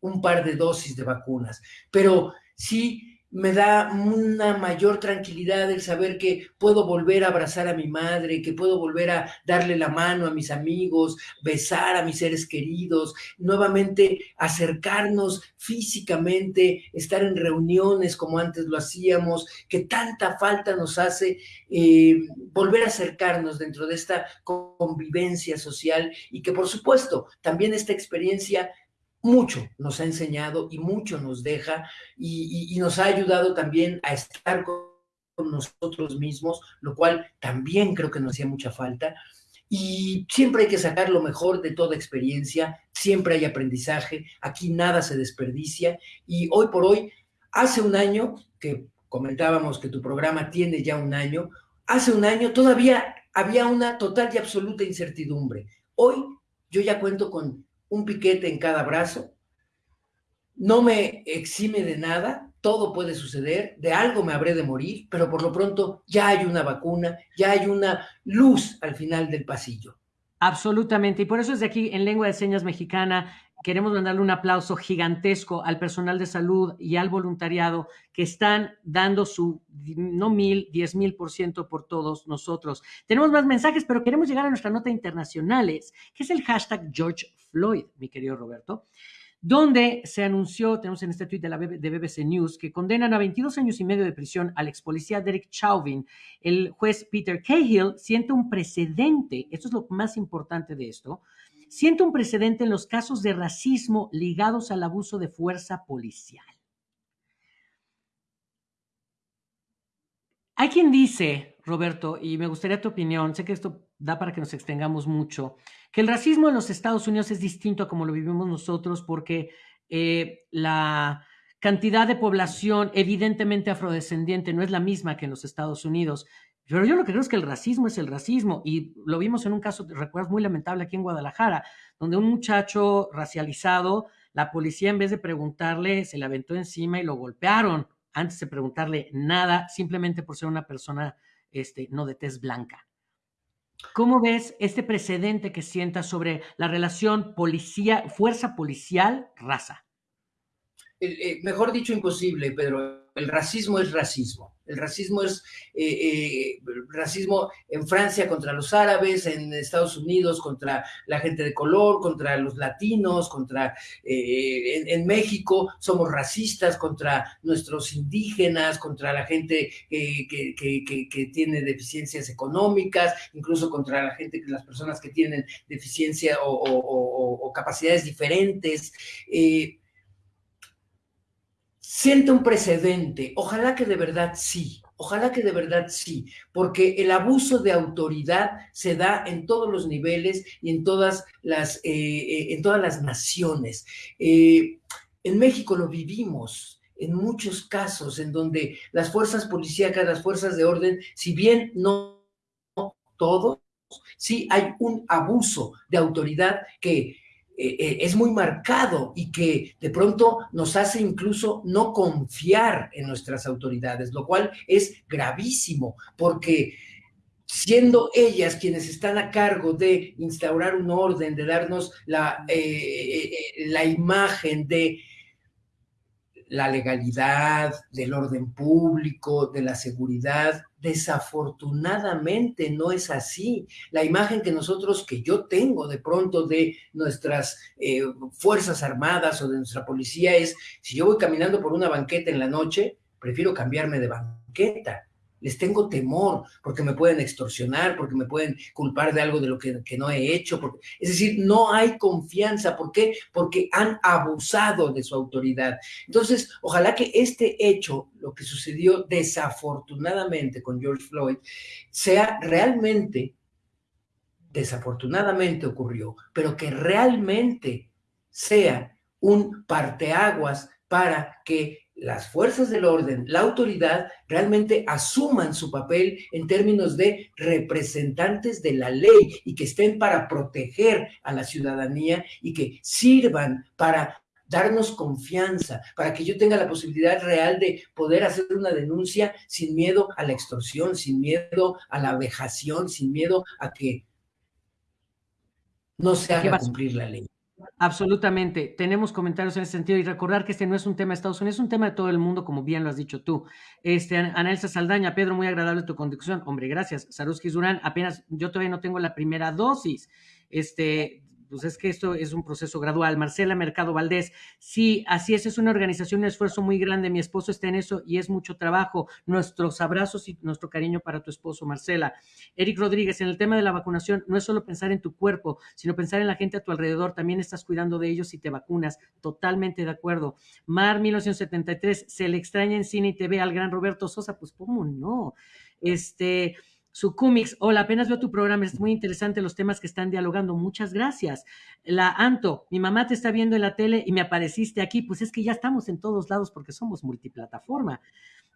un par de dosis de vacunas, pero sí me da una mayor tranquilidad el saber que puedo volver a abrazar a mi madre, que puedo volver a darle la mano a mis amigos, besar a mis seres queridos, nuevamente acercarnos físicamente, estar en reuniones como antes lo hacíamos, que tanta falta nos hace eh, volver a acercarnos dentro de esta convivencia social y que por supuesto también esta experiencia mucho nos ha enseñado y mucho nos deja y, nos ha ayudado también a estar con nosotros mismos, lo cual también creo que nos hacía mucha falta. Y siempre hay que sacar lo mejor de toda experiencia, siempre hay aprendizaje, aquí nada se desperdicia. Y hoy por hoy, hace un año, que comentábamos que tu programa tiene ya un año, hace un año todavía había una total y absoluta incertidumbre. Hoy yo ya cuento con un piquete en cada brazo, no me exime de nada, todo puede suceder, de algo me habré de morir, pero por lo pronto ya hay una vacuna, ya hay una luz al final del pasillo. Absolutamente, y por eso desde aquí en Lengua de Señas Mexicana queremos mandarle un aplauso gigantesco al personal de salud y al voluntariado que están dando su, no mil, diez mil por ciento por todos nosotros. Tenemos más mensajes, pero queremos llegar a nuestra nota internacionales, que es el hashtag George Floyd, mi querido Roberto. Donde se anunció, tenemos en este tweet de, de BBC News, que condenan a 22 años y medio de prisión al ex policía Derek Chauvin. El juez Peter Cahill siente un precedente, esto es lo más importante de esto, siente un precedente en los casos de racismo ligados al abuso de fuerza policial. Hay quien dice, Roberto, y me gustaría tu opinión, sé que esto da para que nos extengamos mucho, que el racismo en los Estados Unidos es distinto a como lo vivimos nosotros porque eh, la cantidad de población evidentemente afrodescendiente no es la misma que en los Estados Unidos. Pero yo lo que creo es que el racismo es el racismo y lo vimos en un caso, recuerdas, muy lamentable aquí en Guadalajara, donde un muchacho racializado, la policía en vez de preguntarle, se le aventó encima y lo golpearon antes de preguntarle nada, simplemente por ser una persona este, no de tez blanca. ¿Cómo ves este precedente que sienta sobre la relación policía, fuerza policial, raza? Eh, mejor dicho, imposible, Pedro. El racismo es racismo. El racismo es eh, eh, racismo en Francia contra los árabes, en Estados Unidos contra la gente de color, contra los latinos, contra eh, en, México somos racistas contra nuestros indígenas, contra la gente que, tiene deficiencias económicas, incluso contra la gente, las personas que tienen deficiencia o, capacidades diferentes. Siente un precedente. Ojalá que de verdad sí. Ojalá que de verdad sí, porque el abuso de autoridad se da en todos los niveles y en todas las, eh, eh, en todas las naciones. Eh, en México lo vivimos en muchos casos en donde las fuerzas policíacas, las fuerzas de orden, si bien no todos, sí hay un abuso de autoridad que eh, eh, es muy marcado y que de pronto nos hace incluso no confiar en nuestras autoridades, lo cual es gravísimo, porque siendo ellas quienes están a cargo de instaurar un orden, de darnos la, eh, la imagen de la legalidad, del orden público, de la seguridad. Desafortunadamente no es así. La imagen que nosotros, que yo tengo de pronto de nuestras eh, Fuerzas Armadas o de nuestra policía es, si yo voy caminando por una banqueta en la noche, prefiero cambiarme de banqueta les tengo temor porque me pueden extorsionar, porque me pueden culpar de algo de lo que, no he hecho. es decir, no hay confianza. ¿Por qué? Porque han abusado de su autoridad. Entonces, ojalá que este hecho, lo que sucedió desafortunadamente con George Floyd, sea realmente, desafortunadamente ocurrió, pero que realmente sea un parteaguas para que las fuerzas del orden, la autoridad, realmente asuman su papel en términos de representantes de la ley y que estén para proteger a la ciudadanía y que sirvan para darnos confianza, para que yo tenga la posibilidad real de poder hacer una denuncia sin miedo a la extorsión, sin miedo a la vejación, sin miedo a que no se haga cumplir la ley. Absolutamente. Tenemos comentarios en ese sentido y recordar que este no es un tema de Estados Unidos, es un tema de todo el mundo, como bien lo has dicho tú. Este, Anelsa Saldaña, Pedro, muy agradable tu conducción. Hombre, gracias. Saruski Durán, apenas yo todavía no tengo la primera dosis. Este, pues es que esto es un proceso gradual. Marcela Mercado Valdés, sí, así es, es una organización, un esfuerzo muy grande. Mi esposo está en eso y es mucho trabajo. Nuestros abrazos y nuestro cariño para tu esposo, Marcela. Eric Rodríguez, en el tema de la vacunación, no es solo pensar en tu cuerpo, sino pensar en la gente a tu alrededor. También estás cuidando de ellos y te vacunas. Totalmente de acuerdo. Mar 1973, se le extraña en cine y TV al gran Roberto Sosa. Pues, ¿cómo no? Este su cómics. Hola, apenas veo tu programa, es muy interesante los temas que están dialogando. Muchas gracias. La Anto, mi mamá te está viendo en la tele y me apareciste aquí. Pues es que ya estamos en todos lados porque somos multiplataforma.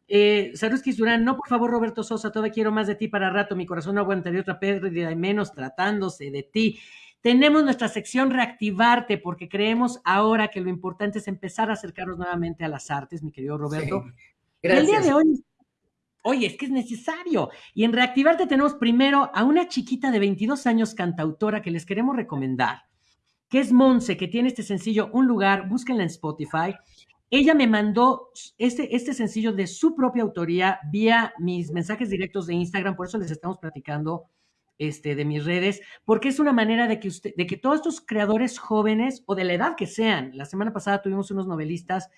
Eh, Saruski Durán, no, por favor, Roberto Sosa, todavía quiero más de ti para rato. Mi corazón no aguantaría otra pérdida y menos tratándose de ti. Tenemos nuestra sección Reactivarte porque creemos ahora que lo importante es empezar a acercarnos nuevamente a las artes, mi querido Roberto. gracias. El día de hoy Oye, es que es necesario. Y en Reactivarte tenemos primero a una chiquita de 22 años cantautora que les queremos recomendar, que es Monse, que tiene este sencillo Un lugar, búsquenla en Spotify. Ella me mandó este, este sencillo de su propia autoría vía mis mensajes directos de Instagram, por eso les estamos platicando este, de mis redes, porque es una manera de que, usted, de que todos estos creadores jóvenes o de la edad que sean, la semana pasada tuvimos unos novelistas,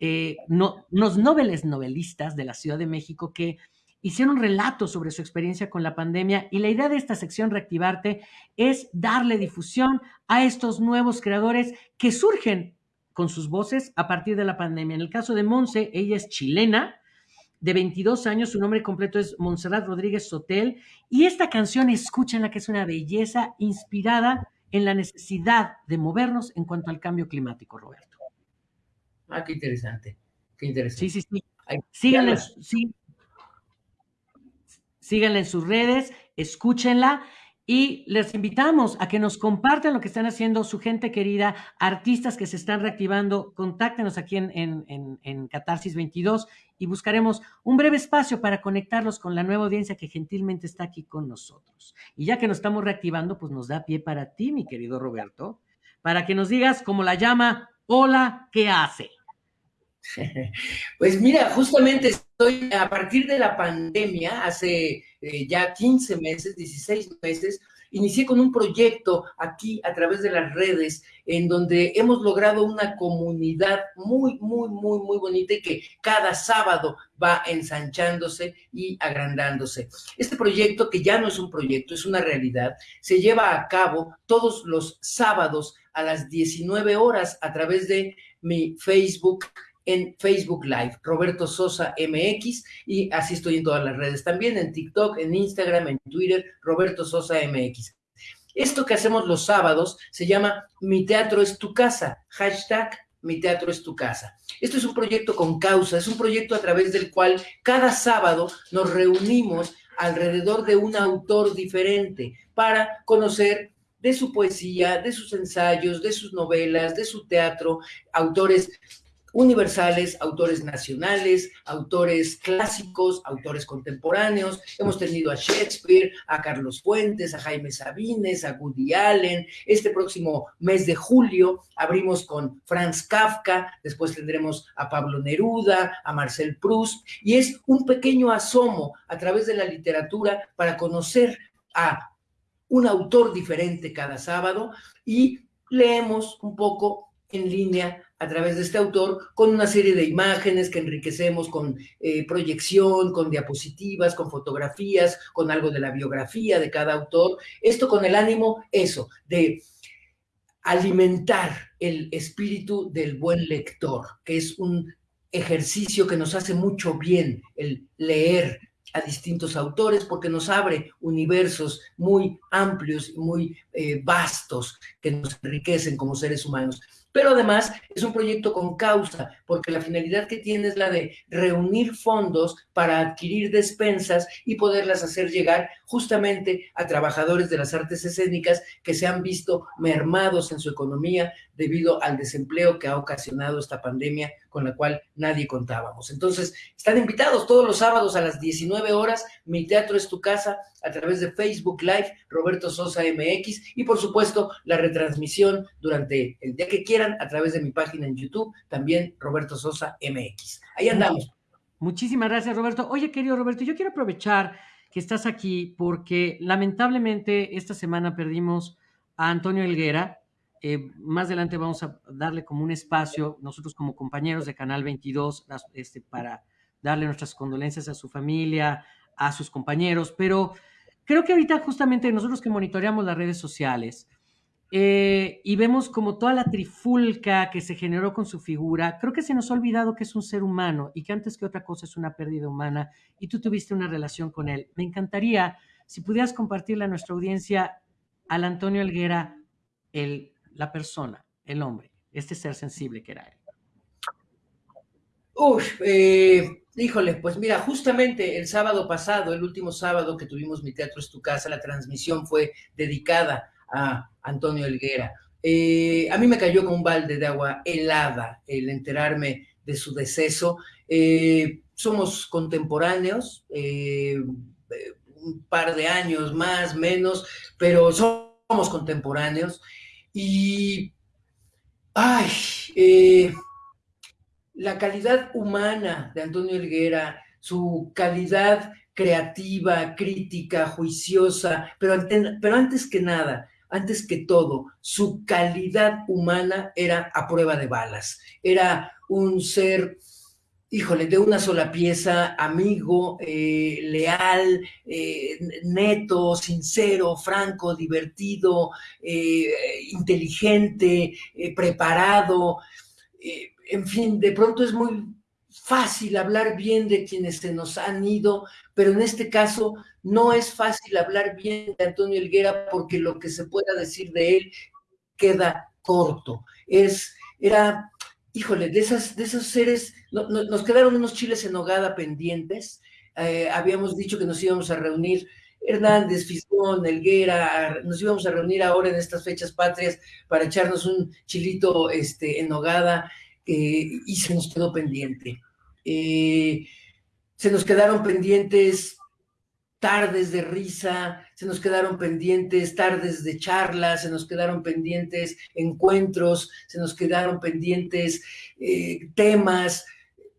eh, no, noveles novelistas de la Ciudad de México que hicieron un relato sobre su experiencia con la pandemia y la idea de esta sección Reactivarte es darle difusión a estos nuevos creadores que surgen con sus voces a partir de la pandemia. En el caso de Monse, ella es chilena, de 22 años, su nombre completo es Montserrat Rodríguez Sotel, y esta canción, escúchenla, que es una belleza inspirada en la necesidad de movernos en cuanto al cambio climático, Roberto. Ah, qué interesante, qué interesante. Sí, sí, sí. Síganla, sí, síganla en sus redes, escúchenla y les invitamos a que nos compartan lo que están haciendo su gente querida, artistas que se están reactivando. Contáctenos aquí en, en, en, Catarsis 22 y buscaremos un breve espacio para conectarlos con la nueva audiencia que gentilmente está aquí con nosotros. Y ya que nos estamos reactivando, pues nos da pie para ti, mi querido Roberto, para que nos digas, como la llama, hola, ¿qué hace? Pues mira, justamente estoy a partir de la pandemia, hace eh, ya 15 meses, 16 meses, inicié con un proyecto aquí a través de las redes en donde hemos logrado una comunidad muy, muy, muy, muy bonita y que cada sábado va ensanchándose y agrandándose. Este proyecto, que ya no es un proyecto, es una realidad, se lleva a cabo todos los sábados a las 19 horas a través de mi Facebook en Facebook Live, Roberto Sosa MX, y así estoy en todas las redes también, en TikTok, en Instagram, en Twitter, Roberto Sosa MX. Esto que hacemos los sábados se llama Mi Teatro es tu casa, hashtag Mi Teatro es tu casa. Esto es un proyecto con causa, es un proyecto a través del cual cada sábado nos reunimos alrededor de un autor diferente para conocer de su poesía, de sus ensayos, de sus novelas, de su teatro, autores universales, autores nacionales, autores clásicos, autores contemporáneos. Hemos tenido a Shakespeare, a Carlos Fuentes, a Jaime Sabines, a Woody Allen. Este próximo mes de julio abrimos con Franz Kafka, después tendremos a Pablo Neruda, a Marcel Proust, y es un pequeño asomo a través de la literatura para conocer a un autor diferente cada sábado y leemos un poco en línea a través de este autor con una serie de imágenes que enriquecemos con eh, proyección, con diapositivas, con fotografías, con algo de la biografía de cada autor. Esto con el ánimo, eso, de alimentar el espíritu del buen lector, que es un ejercicio que nos hace mucho bien el leer a distintos autores porque nos abre universos muy amplios y muy eh, vastos que nos enriquecen como seres humanos pero además es un proyecto con causa, porque la finalidad que tiene es la de reunir fondos para adquirir despensas y poderlas hacer llegar justamente a trabajadores de las artes escénicas que se han visto mermados en su economía debido al desempleo que ha ocasionado esta pandemia con la cual nadie contábamos. Entonces, están invitados todos los sábados a las 19 horas, Mi Teatro es tu casa, a través de Facebook Live, Roberto Sosa MX, y por supuesto, la retransmisión durante el día que quieran a través de mi página en YouTube, también Roberto Sosa MX. Ahí andamos. Muchísimas gracias, Roberto. Oye, querido Roberto, yo quiero aprovechar que estás aquí porque lamentablemente esta semana perdimos a Antonio Elguera, eh, más adelante vamos a darle como un espacio, nosotros como compañeros de Canal 22, este, para darle nuestras condolencias a su familia, a sus compañeros, pero creo que ahorita justamente nosotros que monitoreamos las redes sociales eh, y vemos como toda la trifulca que se generó con su figura, creo que se nos ha olvidado que es un ser humano y que antes que otra cosa es una pérdida humana y tú tuviste una relación con él. Me encantaría si pudieras compartirle a nuestra audiencia al Antonio Elguera el la persona, el hombre, este ser sensible que era él? Uf, eh, híjole, pues mira, justamente el sábado pasado, el último sábado que tuvimos Mi Teatro es tu casa, la transmisión fue dedicada a Antonio Elguera. Eh, a mí me cayó como un balde de agua helada el enterarme de su deceso. Eh, somos contemporáneos, un par de años más, menos, pero somos contemporáneos. Y, ay, eh, la calidad humana de Antonio Elguera, su calidad creativa, crítica, juiciosa, pero, pero antes que nada, antes que todo, su calidad humana era a prueba de balas. Era un ser, híjole, de una sola pieza, amigo, eh, leal, eh, neto, sincero, franco, divertido, eh, inteligente, preparado. en fin, de pronto es muy fácil hablar bien de quienes se nos han ido, pero en este caso no es fácil hablar bien de Antonio Elguera porque lo que se pueda decir de él queda corto. Es, era, híjole, de, esas, de esos seres, nos quedaron unos chiles en hogada pendientes. Eh, habíamos dicho que nos íbamos a reunir Hernández, Fisgón, Elguera, nos íbamos a reunir ahora en estas fechas patrias para echarnos un chilito este, en hogada eh, y se nos quedó pendiente. Eh, se nos quedaron pendientes tardes de risa, se nos quedaron pendientes tardes de charlas, se nos quedaron pendientes encuentros, se nos quedaron pendientes eh, temas,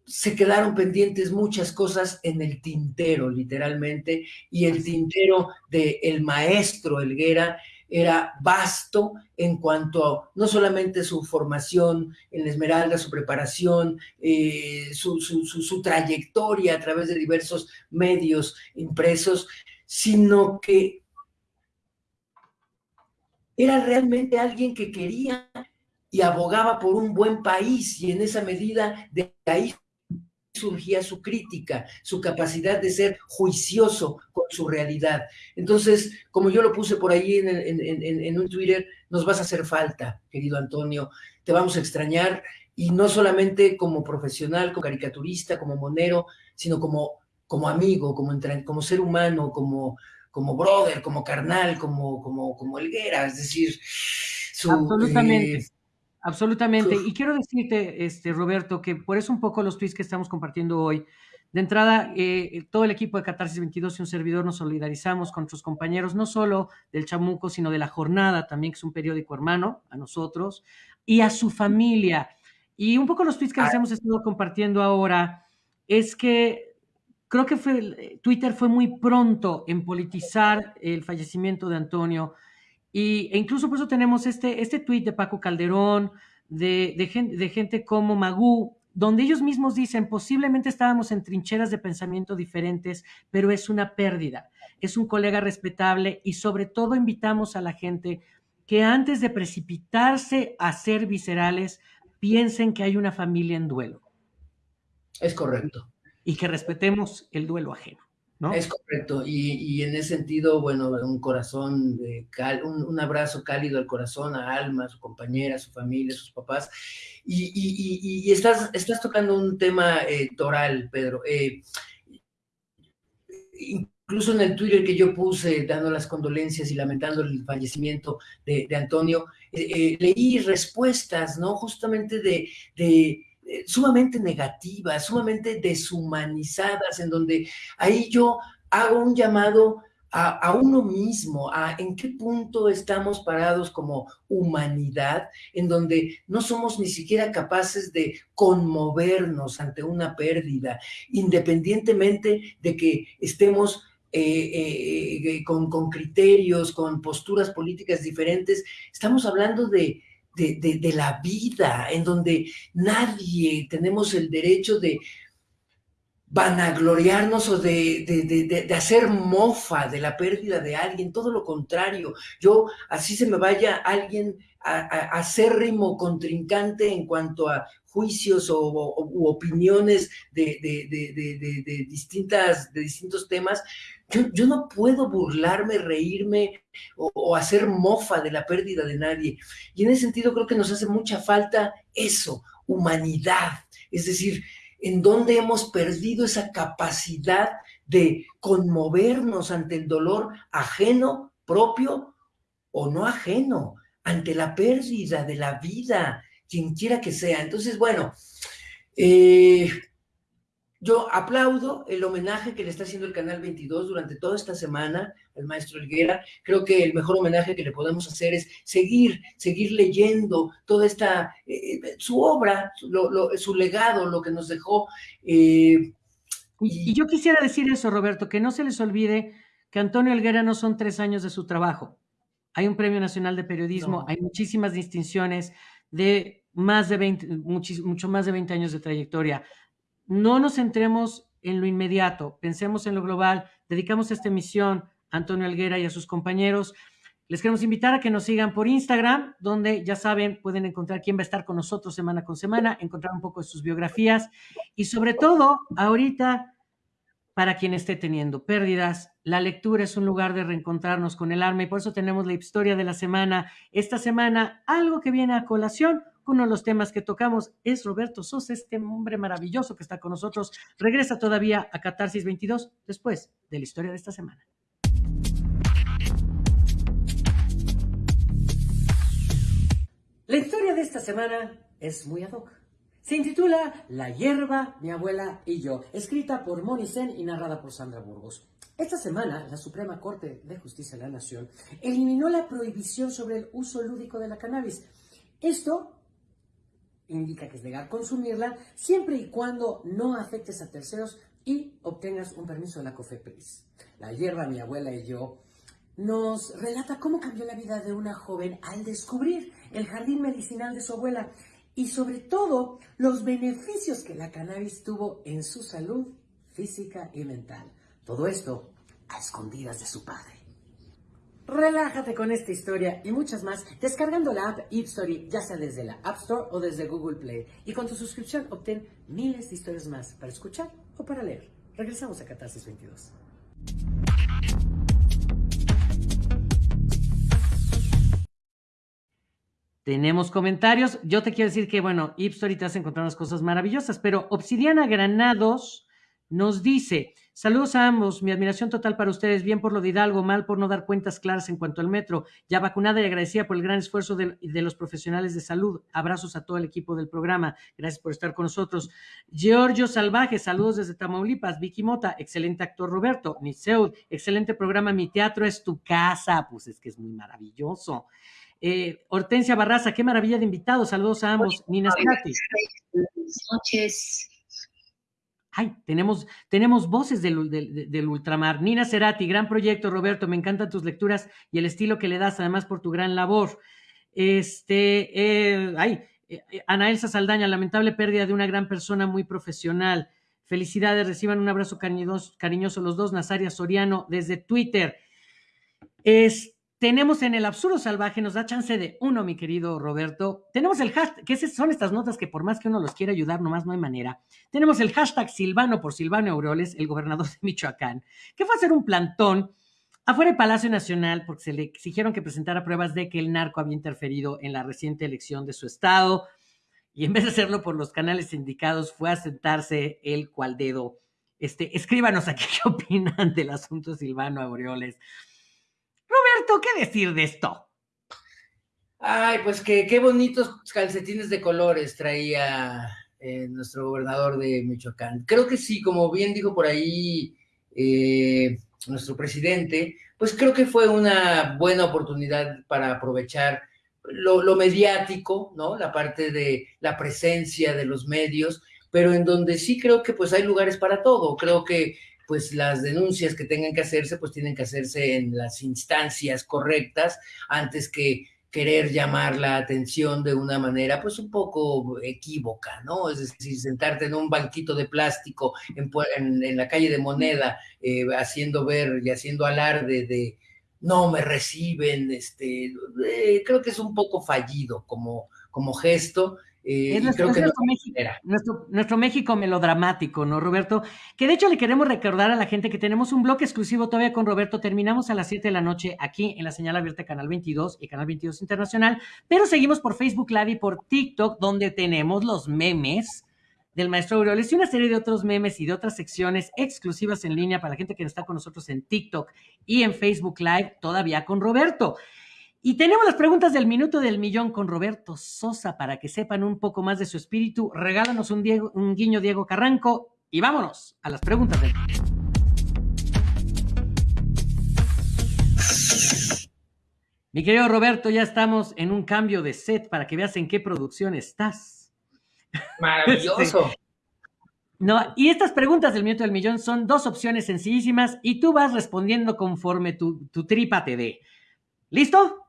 se quedaron pendientes muchas cosas en el tintero, literalmente, y el tintero de el maestro Elguera era vasto en cuanto a no solamente su formación en la Esmeralda, su preparación, eh, su, trayectoria a través de diversos medios impresos, sino que era realmente alguien que quería y abogaba por un buen país y en esa medida de ahí surgía su crítica, su capacidad de ser juicioso con su realidad. Entonces, como yo lo puse por ahí en, un Twitter, nos vas a hacer falta, querido Antonio, te vamos a extrañar y no solamente como profesional, como caricaturista, como monero, sino como, como amigo, como, como ser humano, como, como brother, como carnal, como, como, como Elguera, es decir, su, Absolutamente. Eh, Absolutamente. Y quiero decirte, este, Roberto, que por eso un poco los tweets que estamos compartiendo hoy, de entrada, eh, todo el equipo de Catarsis 22 y un servidor nos solidarizamos con nuestros compañeros, no solo del Chamuco, sino de La Jornada, también que es un periódico hermano a nosotros, y a su familia. Y un poco los tweets que les ah. hemos estado compartiendo ahora es que creo que fue, Twitter fue muy pronto en politizar el fallecimiento de Antonio, y, e incluso por eso tenemos este, este tuit de Paco Calderón, de, de, gente, de gente como Magú, donde ellos mismos dicen, posiblemente estábamos en trincheras de pensamiento diferentes, pero es una pérdida. Es un colega respetable y sobre todo invitamos a la gente que antes de precipitarse a ser viscerales, piensen que hay una familia en duelo. Es correcto. Y que respetemos el duelo ajeno. Es correcto, y, en ese sentido, bueno, un corazón, de un, abrazo cálido al corazón, a Alma, a su compañera, a su familia, a sus papás. Y, estás, estás tocando un tema eh, toral, Pedro. Eh, incluso en el Twitter que yo puse, dando las condolencias y lamentando el fallecimiento de, Antonio, eh, leí respuestas, ¿no? Justamente de eh, sumamente negativas, sumamente deshumanizadas, en donde ahí yo hago un llamado a, uno mismo, a en qué punto estamos parados como humanidad, en donde no somos ni siquiera capaces de conmovernos ante una pérdida, independientemente de que estemos eh, eh, con, con criterios, con posturas políticas diferentes, estamos hablando de, de, la vida, en donde nadie tenemos el derecho de vanagloriarnos o de, de, hacer mofa de la pérdida de alguien, todo lo contrario. Yo, así se me vaya alguien acérrimo contrincante en cuanto a juicios o, u opiniones de, distintas, de distintos temas, yo, no puedo burlarme, reírme o, hacer mofa de la pérdida de nadie. Y en ese sentido creo que nos hace mucha falta eso, humanidad. Es decir, en dónde hemos perdido esa capacidad de conmovernos ante el dolor ajeno, propio o no ajeno, ante la pérdida de la vida, quien quiera que sea. Entonces, bueno, eh, yo aplaudo el homenaje que le está haciendo el Canal 22 durante toda esta semana al maestro Elguera. Creo que el mejor homenaje que le podemos hacer es seguir, seguir leyendo toda esta, eh, su obra, su legado, lo que nos dejó. Eh, Y, yo quisiera decir eso, Roberto, que no se les olvide que Antonio Helguera no son tres años de su trabajo. Hay un Premio Nacional de Periodismo, hay muchísimas distinciones de más de 20, mucho más de 20 años de trayectoria. No nos centremos en lo inmediato, pensemos en lo global, dedicamos esta emisión a Antonio Helguera y a sus compañeros. Les queremos invitar a que nos sigan por Instagram, donde ya saben, pueden encontrar quién va a estar con nosotros semana con semana, encontrar un poco de sus biografías y sobre todo, ahorita, para quien esté teniendo pérdidas, la lectura es un lugar de reencontrarnos con el alma y por eso tenemos la historia de la semana. Esta semana, algo que viene a colación, uno de los temas que tocamos es Roberto Sosa, este hombre maravilloso que está con nosotros. Regresa todavía a Catarsis 22 después de la historia de esta semana. La historia de esta semana es muy ad hoc. Se intitula La hierba, mi abuela y yo, escrita por Moni Sen y narrada por Sandra Burgos. Esta semana, la Suprema Corte de Justicia de la Nación eliminó la prohibición sobre el uso lúdico de la cannabis. Esto indica que es legal consumirla siempre y cuando no afectes a terceros y obtengas un permiso de la COFEPRIS. La hierba, mi abuela y yo nos relata cómo cambió la vida de una joven al descubrir el jardín medicinal de su abuela y sobre todo los beneficios que la cannabis tuvo en su salud física y mental. Todo esto a escondidas de su padre. Relájate con esta historia y muchas más descargando la app Story, ya sea desde la App Store o desde Google Play. Y con tu suscripción obtén miles de historias más para escuchar o para leer. Regresamos a Catarsis 22. Tenemos comentarios. Yo te quiero decir que, bueno, Ipstory te hace encontrar unas cosas maravillosas, pero Obsidiana Granados nos dice, saludos a ambos, mi admiración total para ustedes, bien por lo de Hidalgo, mal por no dar cuentas claras en cuanto al metro, ya vacunada y agradecida por el gran esfuerzo de, los profesionales de salud. Abrazos a todo el equipo del programa, gracias por estar con nosotros. Giorgio Salvaje, saludos desde Tamaulipas. Vicky Mota, excelente actor Roberto. Niseud, excelente programa, mi teatro es tu casa, pues es que es muy maravilloso. Eh, Hortensia Barraza, qué maravilla de invitados. Saludos a ambos. Nina. Buenas noches. Ay, tenemos, tenemos voces del, del, ultramar. Nina Cerati, gran proyecto, Roberto. Me encantan tus lecturas y el estilo que le das, además por tu gran labor. Este, eh, ay, eh, Ana Elsa Saldaña, lamentable pérdida de una gran persona muy profesional. Felicidades, reciban un abrazo cariñoso, cariñoso los dos. Nazaria Soriano desde Twitter. Este, tenemos en el absurdo salvaje, nos da chance de uno, mi querido Roberto. Tenemos el hashtag, que son estas notas que por más que uno los quiera ayudar, nomás no hay manera. Tenemos el hashtag Silvano por Silvano Aureoles, el gobernador de Michoacán, que fue a hacer un plantón afuera del Palacio Nacional porque se le exigieron que presentara pruebas de que el narco había interferido en la reciente elección de su estado. Y en vez de hacerlo por los canales indicados, fue a sentarse el cual dedo. Este, escríbanos aquí qué opinan del asunto Silvano Aureoles. Roberto, ¿qué decir de esto? Ay, pues que qué bonitos calcetines de colores traía eh, nuestro gobernador de Michoacán. Creo que sí, como bien dijo por ahí eh, nuestro presidente, pues creo que fue una buena oportunidad para aprovechar lo, lo, mediático, ¿no? La parte de la presencia de los medios, pero en donde sí creo que pues hay lugares para todo. Creo que pues las denuncias que tengan que hacerse, pues tienen que hacerse en las instancias correctas antes que querer llamar la atención de una manera pues un poco equívoca, ¿no? Es decir, sentarte en un banquito de plástico en, la calle de Moneda, eh, haciendo ver y haciendo alarde de no me reciben, este, eh, creo que es un poco fallido como, como gesto eh, nuestro, México, nuestro, México melodramático, ¿no, Roberto? Que de hecho le queremos recordar a la gente que tenemos un bloque exclusivo todavía con Roberto. Terminamos a las 7 de la noche aquí en la señal abierta Canal 22 y Canal 22 Internacional, pero seguimos por Facebook Live y por TikTok, donde tenemos los memes del maestro Aureoles y una serie de otros memes y de otras secciones exclusivas en línea para la gente que está con nosotros en TikTok y en Facebook Live, todavía con Roberto. Y tenemos las preguntas del minuto del millón con Roberto Sosa para que sepan un poco más de su espíritu. Regálanos un, un guiño Diego Carranco y vámonos a las preguntas del Mi querido Roberto, ya estamos en un cambio de set para que veas en qué producción estás. Maravilloso. No, y estas preguntas del minuto del millón son dos opciones sencillísimas y tú vas respondiendo conforme tu, tu tripa te dé. ¿Listo?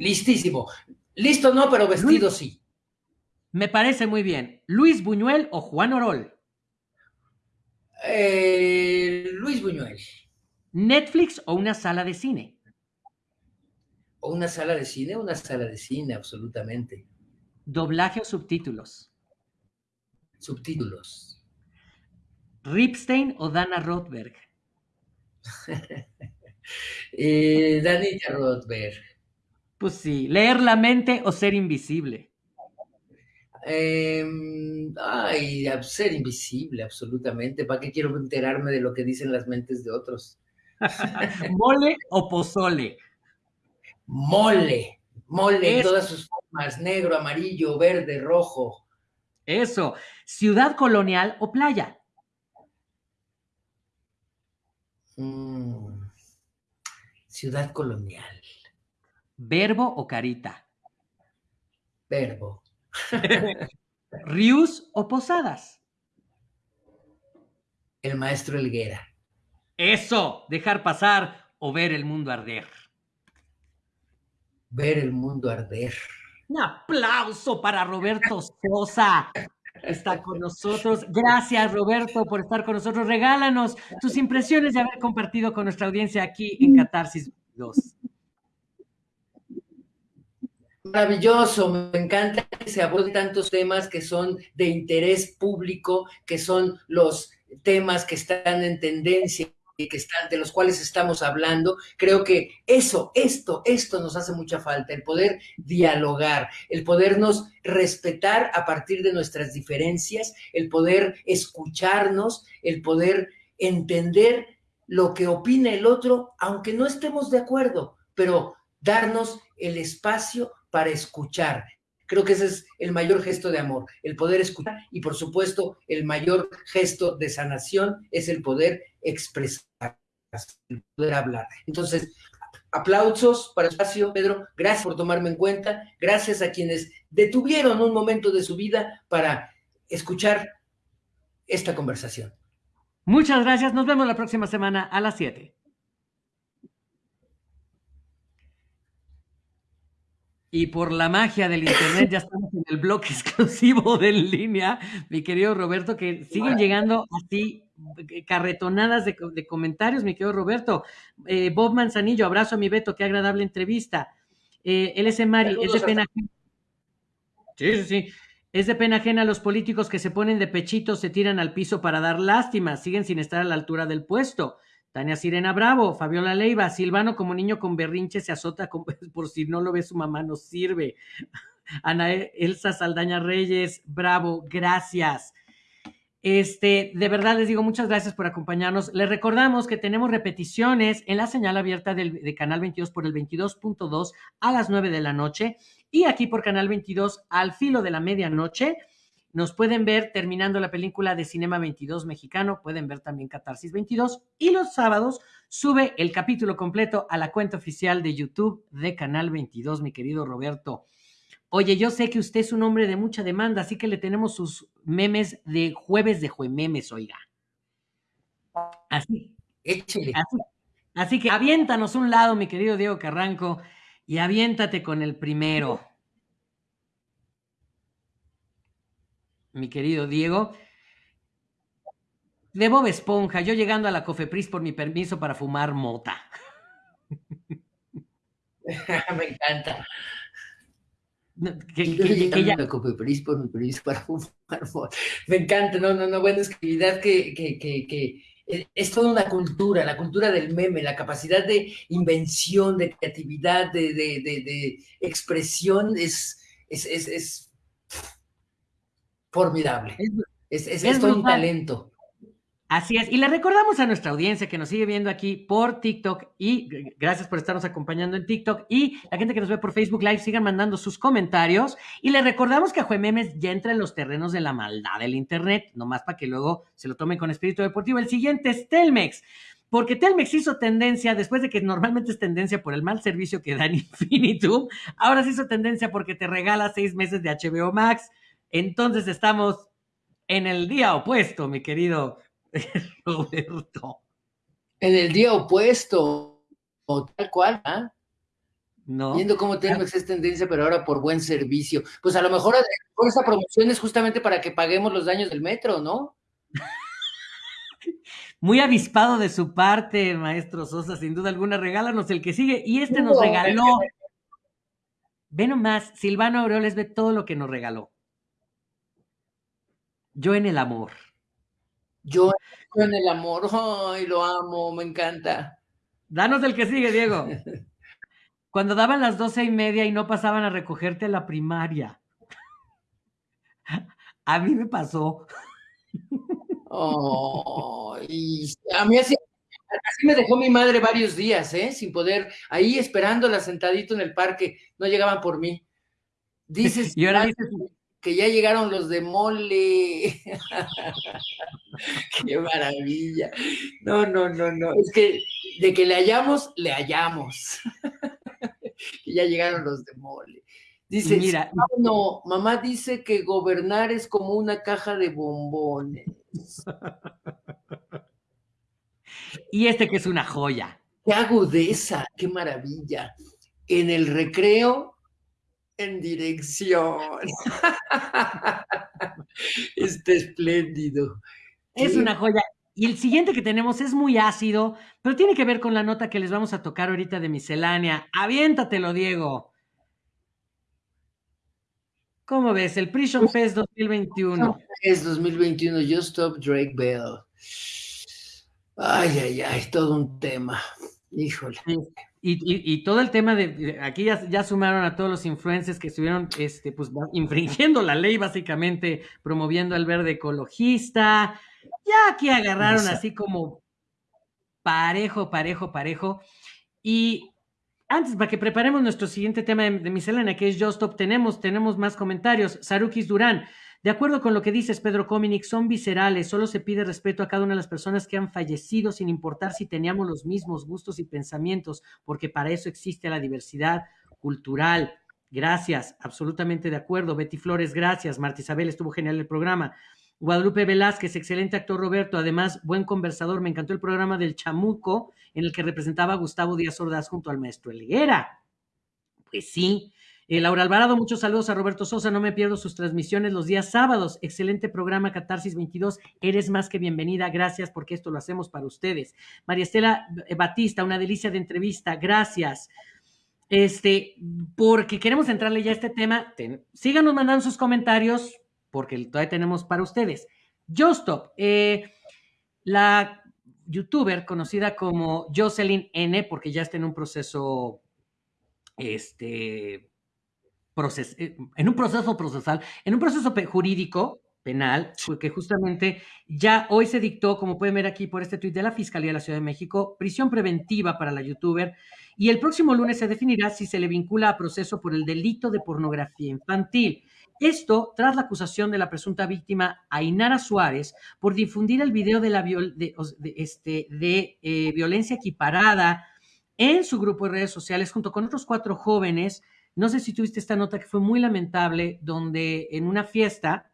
Listísimo. Listo no, pero vestido sí. Me parece muy bien. ¿Luis Buñuel o Juan Orol? Eh, Luis Buñuel. ¿Netflix o una sala de cine? ¿O una sala de cine? Una sala de cine, absolutamente. ¿Doblaje o subtítulos? Subtítulos. ¿Ripstein o Dana Rothberg? eh, Danita Rothberg. Pues sí, leer la mente o ser invisible. Eh, ay, ser invisible, absolutamente. ¿Para qué quiero enterarme de lo que dicen las mentes de otros? ¿Mole o pozole? Mole, mole en todas sus formas, negro, amarillo, verde, rojo. Eso, ciudad colonial o playa. Mm, ciudad colonial. ¿Verbo o carita? Verbo. ¿Rius o posadas? El maestro Elguera. Eso, dejar pasar o ver el mundo arder. Ver el mundo arder. Un aplauso para Roberto Sosa. Está con nosotros. Gracias, Roberto, por estar con nosotros. Regálanos tus impresiones de haber compartido con nuestra audiencia aquí en Catarsis 2. Maravilloso, me encanta que se aborden tantos temas que son de interés público, que son los temas que están en tendencia y que están, de los cuales estamos hablando. Creo que eso, esto, esto nos hace mucha falta, el poder dialogar, el podernos respetar a partir de nuestras diferencias, el poder escucharnos, el poder entender lo que opina el otro, aunque no estemos de acuerdo, pero darnos el espacio para escuchar. Creo que ese es el mayor gesto de amor, el poder escuchar y por supuesto el mayor gesto de sanación es el poder expresar, el poder hablar. Entonces, aplausos para espacio, Pedro, gracias por tomarme en cuenta, gracias a quienes detuvieron un momento de su vida para escuchar esta conversación. Muchas gracias, nos vemos la próxima semana a las 7. Y por la magia del internet ya estamos en el bloque exclusivo de en línea, mi querido Roberto, que siguen llegando así eh, carretonadas de, comentarios, mi querido Roberto. Eh, Bob Manzanillo, abrazo a mi Beto, qué agradable entrevista. Eh, LS Mari, es de pena ajena. Sí, sí, sí. Es de pena ajena los políticos que se ponen de pechito, se tiran al piso para dar lástima, siguen sin estar a la altura del puesto. Tania Sirena Bravo, Fabiola Leiva, Silvano como niño con berrinche se azota por si no lo ve su mamá, no sirve. Ana Elsa Saldaña Reyes, bravo, gracias. Este, de verdad les digo muchas gracias por acompañarnos. Les recordamos que tenemos repeticiones en la señal abierta del, de Canal 22 por el 22.2 a las 9 de la noche y aquí por Canal 22 al filo de la medianoche. Nos pueden ver terminando la película de Cinema 22 mexicano, pueden ver también Catarsis 22 y los sábados sube el capítulo completo a la cuenta oficial de YouTube de Canal 22, mi querido Roberto. Oye, yo sé que usted es un hombre de mucha demanda, así que le tenemos sus memes de jueves de juememes, oiga. Así. Échale. Así, así que aviéntanos un lado, mi querido Diego Carranco, y aviéntate con el primero. Mi querido Diego. De Bob Esponja, yo llegando a la Cofepris por mi permiso para fumar mota. Me encanta. Que, que, ya... la Cofepris por mi permiso para fumar mota. Me encanta, no, no, no, buena escribidad que, que, que, es toda una cultura, la cultura del meme, la capacidad de invención, de creatividad, de, de, de, de expresión es, es, es, es formidable. Es, es, es, un talento. Así es. Y le recordamos a nuestra audiencia que nos sigue viendo aquí por TikTok y gracias por estarnos acompañando en TikTok y la gente que nos ve por Facebook Live sigan mandando sus comentarios. Y le recordamos que Juememes ya entra en los terrenos de la maldad del Internet, nomás para que luego se lo tomen con espíritu deportivo. El siguiente es Telmex. Porque Telmex hizo tendencia, después de que normalmente es tendencia por el mal servicio que da en Infinitum, ahora se hizo tendencia porque te regala seis meses de HBO Max, entonces estamos en el día opuesto, mi querido Roberto. En el día opuesto, o tal cual, ¿ah? No. Viendo cómo tenemos esa tendencia, pero ahora por buen servicio. Pues a lo mejor, esa promoción es justamente para que paguemos los daños del metro, ¿no? Muy avispado de su parte, maestro Sosa, sin duda alguna. Regálanos el que sigue. Y este nos regaló. Ve nomás, Silvano Aureoles ve todo lo que nos regaló. Yo en el amor. Yo en el amor, ay, lo amo, me encanta. Danos el que sigue, Diego. Cuando daban las doce y media y no pasaban a recogerte a la primaria. A mí me pasó. Oh, a mí así, me dejó mi madre varios días, ¿eh? Sin poder, ahí esperándola sentadito en el parque, no llegaban por mí. Dices y ahora dices que ya llegaron los de mole. Qué maravilla. No, no, no, no. Es que de que le hallamos, le hallamos. que ya llegaron los de mole. Dice, Mira, no, mamá dice que gobernar es como una caja de bombones. y este que es una joya. Qué agudeza, qué maravilla. En el recreo, en dirección. este espléndido. Es una joya. Y el siguiente que tenemos es muy ácido, pero tiene que ver con la nota que les vamos a tocar ahorita de miscelánea. Aviéntatelo, Diego. ¿Cómo ves? El Prison Fest 2021. Es 2021, Just Stop Drake Bell. Ay, ay, ay, todo un tema. Híjole. Y, todo el tema de, aquí ya, sumaron a todos los influencers que estuvieron este, pues, infringiendo la ley, básicamente, promoviendo el verde ecologista. Ya aquí agarraron así como parejo, parejo, parejo. Y antes, para que preparemos nuestro siguiente tema de, de miscelánea, que es Just Stop, tenemos, tenemos más comentarios. Sarukis Durán, de acuerdo con lo que dices, Pedro Cominic, son viscerales, solo se pide respeto a cada una de las personas que han fallecido, sin importar si teníamos los mismos gustos y pensamientos, porque para eso existe la diversidad cultural. Gracias, absolutamente de acuerdo. Betty Flores, gracias. Marta Isabel, estuvo genial el programa. Guadalupe Velázquez, excelente actor Roberto, además buen conversador. Me encantó el programa del Chamuco en el que representaba a Gustavo Díaz Ordaz junto al maestro Elguera. Pues sí. Eh, Laura Alvarado, muchos saludos a Roberto Sosa. No me pierdo sus transmisiones los días sábados. Excelente programa Catarsis 22. Eres más que bienvenida. Gracias porque esto lo hacemos para ustedes. María Estela eh, Batista, una delicia de entrevista. Gracias. Este, porque queremos entrarle ya a este tema. síganos mandando sus comentarios porque todavía tenemos para ustedes. Justop, eh, la youtuber conocida como Jocelyn N, porque ya está en un proceso, este, eh, en un proceso procesal, en un proceso jurídico penal, porque justamente ya hoy se dictó, como pueden ver aquí por este tuit de la Fiscalía de la Ciudad de México, prisión preventiva para la youtuber y el próximo lunes se definirá si se le vincula a proceso por el delito de pornografía infantil. Esto tras la acusación de la presunta víctima Ainara Suárez por difundir el video de, la este, de eh, violencia equiparada en su grupo de redes sociales junto con otros cuatro jóvenes. No sé si tuviste esta nota que fue muy lamentable, donde en una fiesta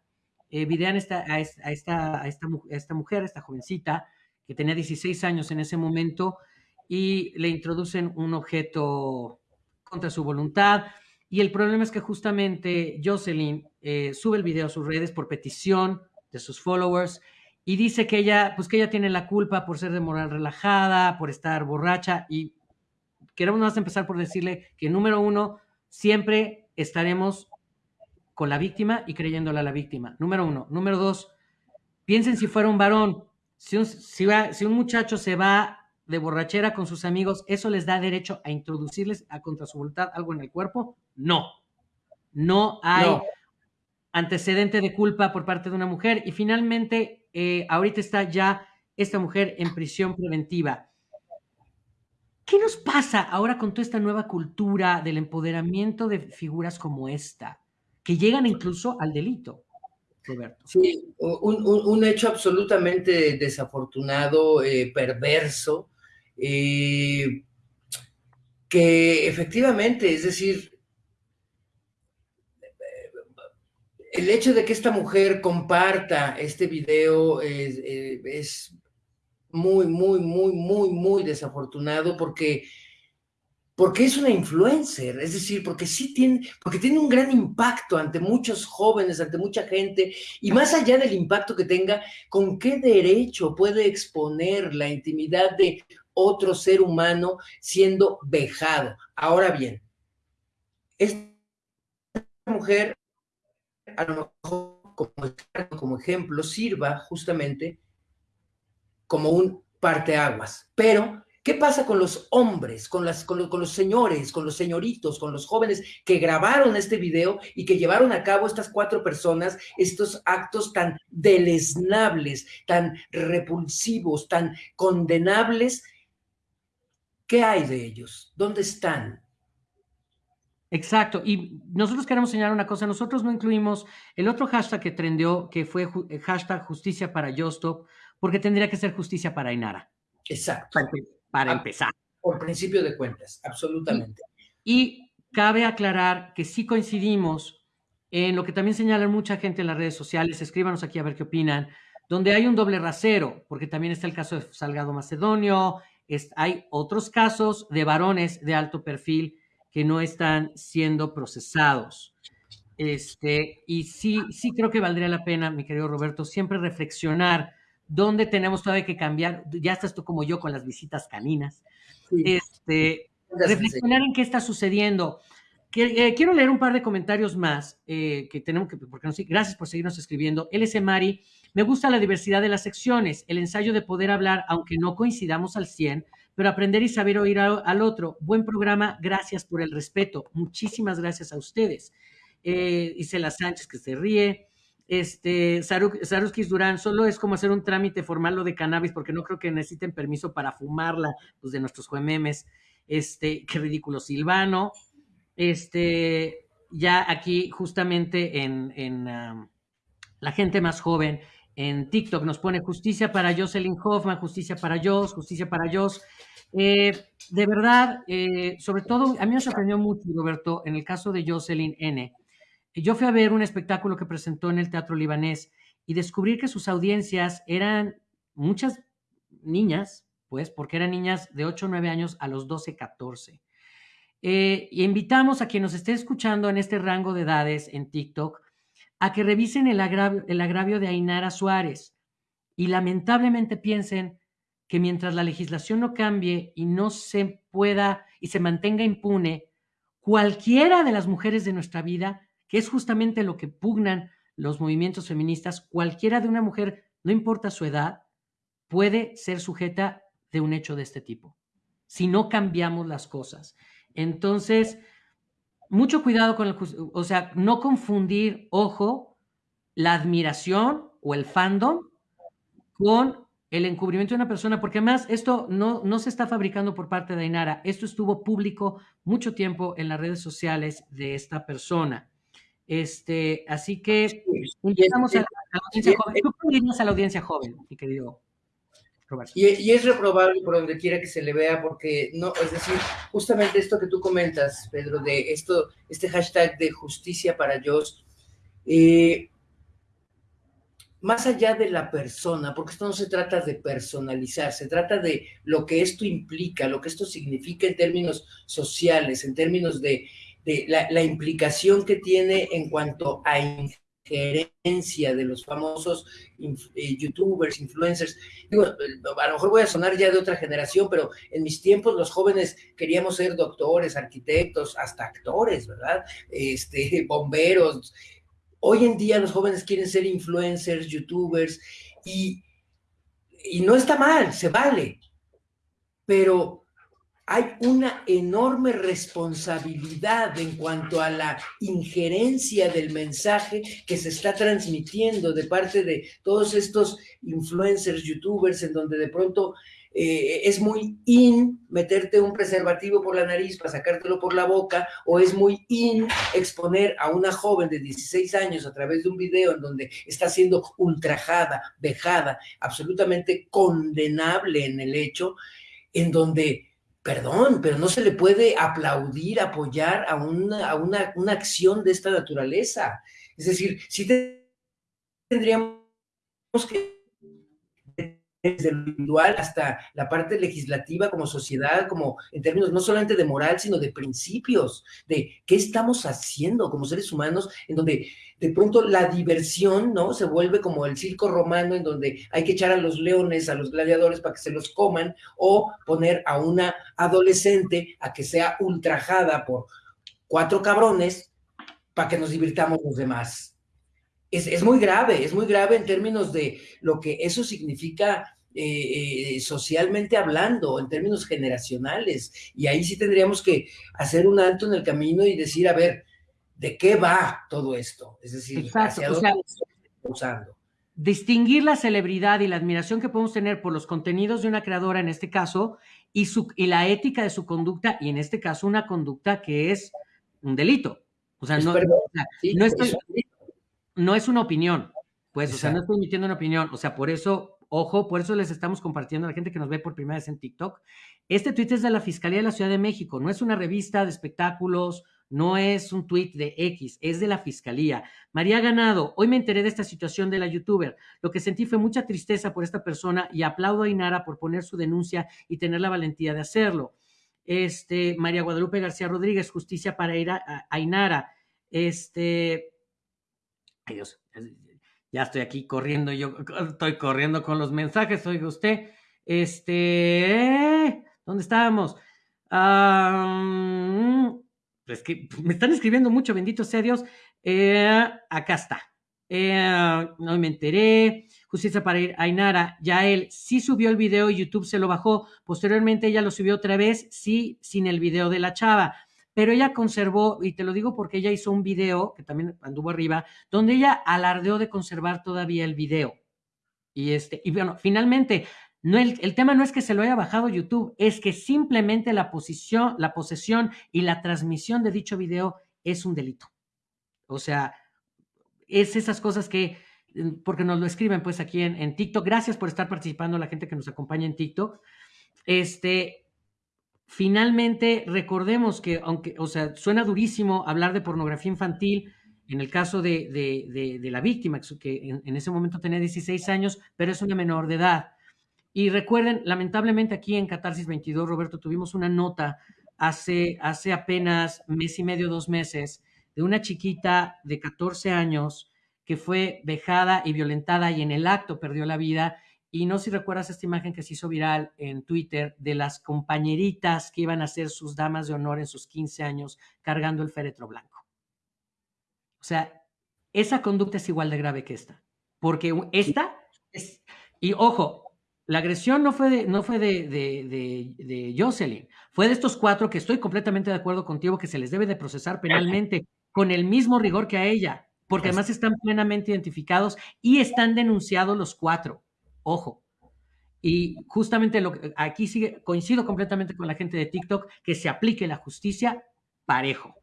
eh, videan esta, a, esta, esta, mujer, a esta jovencita, que tenía 16 años en ese momento, y le introducen un objeto contra su voluntad. Y el problema es que justamente Jocelyn eh, sube el video a sus redes por petición de sus followers y dice que ella, pues que ella tiene la culpa por ser de moral relajada, por estar borracha y queremos empezar por decirle que número uno, siempre estaremos con la víctima y creyéndole a la víctima. Número uno. Número dos, piensen si fuera un varón, si un, si, si un muchacho se va de borrachera con sus amigos, ¿eso les da derecho a introducirles a contra su voluntad algo en el cuerpo? No. No hay antecedente de culpa por parte de una mujer. Y finalmente, eh, ahorita está ya esta mujer en prisión preventiva. ¿Qué nos pasa ahora con toda esta nueva cultura del empoderamiento de figuras como esta, que llegan incluso al delito? Roberto. Sí, un, hecho absolutamente desafortunado, eh, perverso, eh, que efectivamente, es decir, el hecho de que esta mujer comparta este video es, eh, es muy, muy, muy, muy, muy desafortunado porque porque es una influencer, es decir, porque sí tiene, porque tiene un gran impacto ante muchos jóvenes, ante mucha gente, y más allá del impacto que tenga, ¿con qué derecho puede exponer la intimidad de otro ser humano siendo vejado? Ahora bien, esta mujer, a lo mejor como, como ejemplo, sirva justamente como un parteaguas, pero ¿Qué pasa con los hombres, con, las, con, los señores, con los señoritos, con los jóvenes que grabaron este video y que llevaron a cabo estas cuatro personas estos actos tan deleznables, tan repulsivos, tan condenables? ¿Qué hay de ellos? ¿Dónde están? Exacto. Y nosotros queremos señalar una cosa. Nosotros no incluimos el otro hashtag que trendió, que fue hashtag justicia para Yostop, porque tendría que ser justicia para Inara. Exacto para empezar. Por principio de cuentas, absolutamente. Y, cabe aclarar que sí coincidimos en lo que también señalan mucha gente en las redes sociales, escríbanos aquí a ver qué opinan, donde hay un doble rasero, porque también está el caso de Salgado Macedonio, hay otros casos de varones de alto perfil que no están siendo procesados. Este, y sí, sí creo que valdría la pena, mi querido Roberto, siempre reflexionar dónde tenemos todavía que cambiar, ya estás tú como yo con las visitas caninas, este, reflexionar en qué está sucediendo. Eh, quiero leer un par de comentarios más eh, que tenemos que, porque no, gracias por seguirnos escribiendo. LS Mari, me gusta la diversidad de las secciones, el ensayo de poder hablar, aunque no coincidamos al 100, pero aprender y saber oír al, otro. Buen programa, gracias por el respeto. Muchísimas gracias a ustedes. Eh, Isela Sánchez que se ríe este, Saruskis Durán, solo es como hacer un trámite formal lo de cannabis, porque no creo que necesiten permiso para fumarla, pues de nuestros juememes. Este, qué ridículo, Silvano. Este, ya aquí, justamente en, en la gente más joven, en TikTok nos pone justicia para Jocelyn Hoffman, justicia para Jos, justicia para Jos. Eh, de verdad, eh, sobre todo, a mí me sorprendió mucho, Roberto, en el caso de Jocelyn N yo fui a ver un espectáculo que presentó en el Teatro Libanés y descubrí que sus audiencias eran muchas niñas, pues, porque eran niñas de 8 o 9 años a los 12, 14. Eh, y invitamos a quien nos esté escuchando en este rango de edades en TikTok a que revisen el agravio, el agravio de Ainara Suárez y lamentablemente piensen que mientras la legislación no cambie y no se pueda y se mantenga impune, cualquiera de las mujeres de nuestra vida que es justamente lo que pugnan los movimientos feministas, cualquiera de una mujer, no importa su edad, puede ser sujeta de un hecho de este tipo, si no cambiamos las cosas. Entonces, mucho cuidado con el, o sea, no confundir, ojo, la admiración o el fandom con el encubrimiento de una persona, porque además esto no, no se está fabricando por parte de Ainara, esto estuvo público mucho tiempo en las redes sociales de esta persona. Este, así que invitamos a, la, audiencia joven. ¿Tú a la audiencia joven, mi querido Roberto? Y, es reprobable por donde quiera que se le vea, porque no, es decir, justamente esto que tú comentas, Pedro, de esto, este hashtag de justicia para Dios, eh, más allá de la persona, porque esto no se trata de personalizar, se trata de lo que esto implica, lo que esto significa en términos sociales, en términos de la, implicación que tiene en cuanto a injerencia de los famosos eh, youtubers, influencers. Digo, a lo mejor voy a sonar ya de otra generación, pero en mis tiempos los jóvenes queríamos ser doctores, arquitectos, hasta actores, ¿verdad? Este, bomberos. Hoy en día los jóvenes quieren ser influencers, youtubers, y, y no está mal, se vale. Pero hay una enorme responsabilidad en cuanto a la injerencia del mensaje que se está transmitiendo de parte de todos estos influencers, youtubers, en donde de pronto eh, es muy in meterte un preservativo por la nariz para sacártelo por la boca, o es muy in exponer a una joven de 16 años a través de un video en donde está siendo ultrajada, vejada, absolutamente condenable en el hecho, en donde perdón, pero no se le puede aplaudir, apoyar a una, a una, una acción de esta naturaleza. Es decir, sí tendríamos que desde lo individual hasta la parte legislativa como sociedad, como en términos no solamente de moral, sino de principios, de qué estamos haciendo como seres humanos, en donde de pronto la diversión, ¿no? Se vuelve como el circo romano, en donde hay que echar a los leones, a los gladiadores para que se los coman, o poner a una adolescente a que sea ultrajada por cuatro cabrones para que nos divirtamos los demás. Es, es, muy grave, es muy grave en términos de lo que eso significa eh, eh, socialmente hablando, en términos generacionales. Y ahí sí tendríamos que hacer un alto en el camino y decir, a ver, ¿de qué va todo esto? Es decir, hacia dónde usando. Distinguir la celebridad y la admiración que podemos tener por los contenidos de una creadora, en este caso, y, su, y la ética de su conducta, y en este caso una conducta que es un delito. O sea, no, no, es una opinión, pues, o sea, no estoy emitiendo una opinión, o sea, por eso Ojo, por eso les estamos compartiendo a la gente que nos ve por primera vez en TikTok. Este tweet es de la Fiscalía de la Ciudad de México, no es una revista de espectáculos, no es un tweet de X, es de la Fiscalía. María Ganado, hoy me enteré de esta situación de la youtuber. Lo que sentí fue mucha tristeza por esta persona y aplaudo a Inara por poner su denuncia y tener la valentía de hacerlo. Este, María Guadalupe García Rodríguez, justicia para ir a, Inara. Este, ay ya estoy aquí corriendo, yo estoy corriendo con los mensajes, oiga usted, este, ¿dónde estábamos? es que me están escribiendo mucho, bendito sea Dios. Eh, acá está. Eh, no me enteré. Justicia para ir. Ainara, ya él sí subió el video YouTube se lo bajó. Posteriormente ella lo subió otra vez, sí, sin el video de la chava pero ella conservó, y te lo digo porque ella hizo un video, que también anduvo arriba, donde ella alardeó de conservar todavía el video. Y, este, y bueno, finalmente, no el, el, tema no es que se lo haya bajado YouTube, es que simplemente la, posición, la posesión y la transmisión de dicho video es un delito. O sea, es esas cosas que, porque nos lo escriben pues aquí en, en TikTok. Gracias por estar participando, la gente que nos acompaña en TikTok. Este, Finalmente, recordemos que, aunque, o sea, suena durísimo hablar de pornografía infantil, en el caso de, de, la víctima, que en, ese momento tenía 16 años, pero es una menor de edad. Y recuerden, lamentablemente aquí en Catarsis 22, Roberto, tuvimos una nota hace, hace apenas mes y medio, dos meses, de una chiquita de 14 años que fue vejada y violentada y en el acto perdió la vida y no sé si recuerdas esta imagen que se hizo viral en Twitter de las compañeritas que iban a ser sus damas de honor en sus 15 años cargando el féretro blanco. O sea, esa conducta es igual de grave que esta. Porque esta es. Y ojo, la agresión no fue de, no fue de, de, de, Jocelyn, fue de estos cuatro que estoy completamente de acuerdo contigo que se les debe de procesar penalmente con el mismo rigor que a ella, porque además están plenamente identificados y están denunciados los cuatro. Ojo. Y justamente lo que, aquí sigue, coincido completamente con la gente de TikTok, que se aplique la justicia parejo.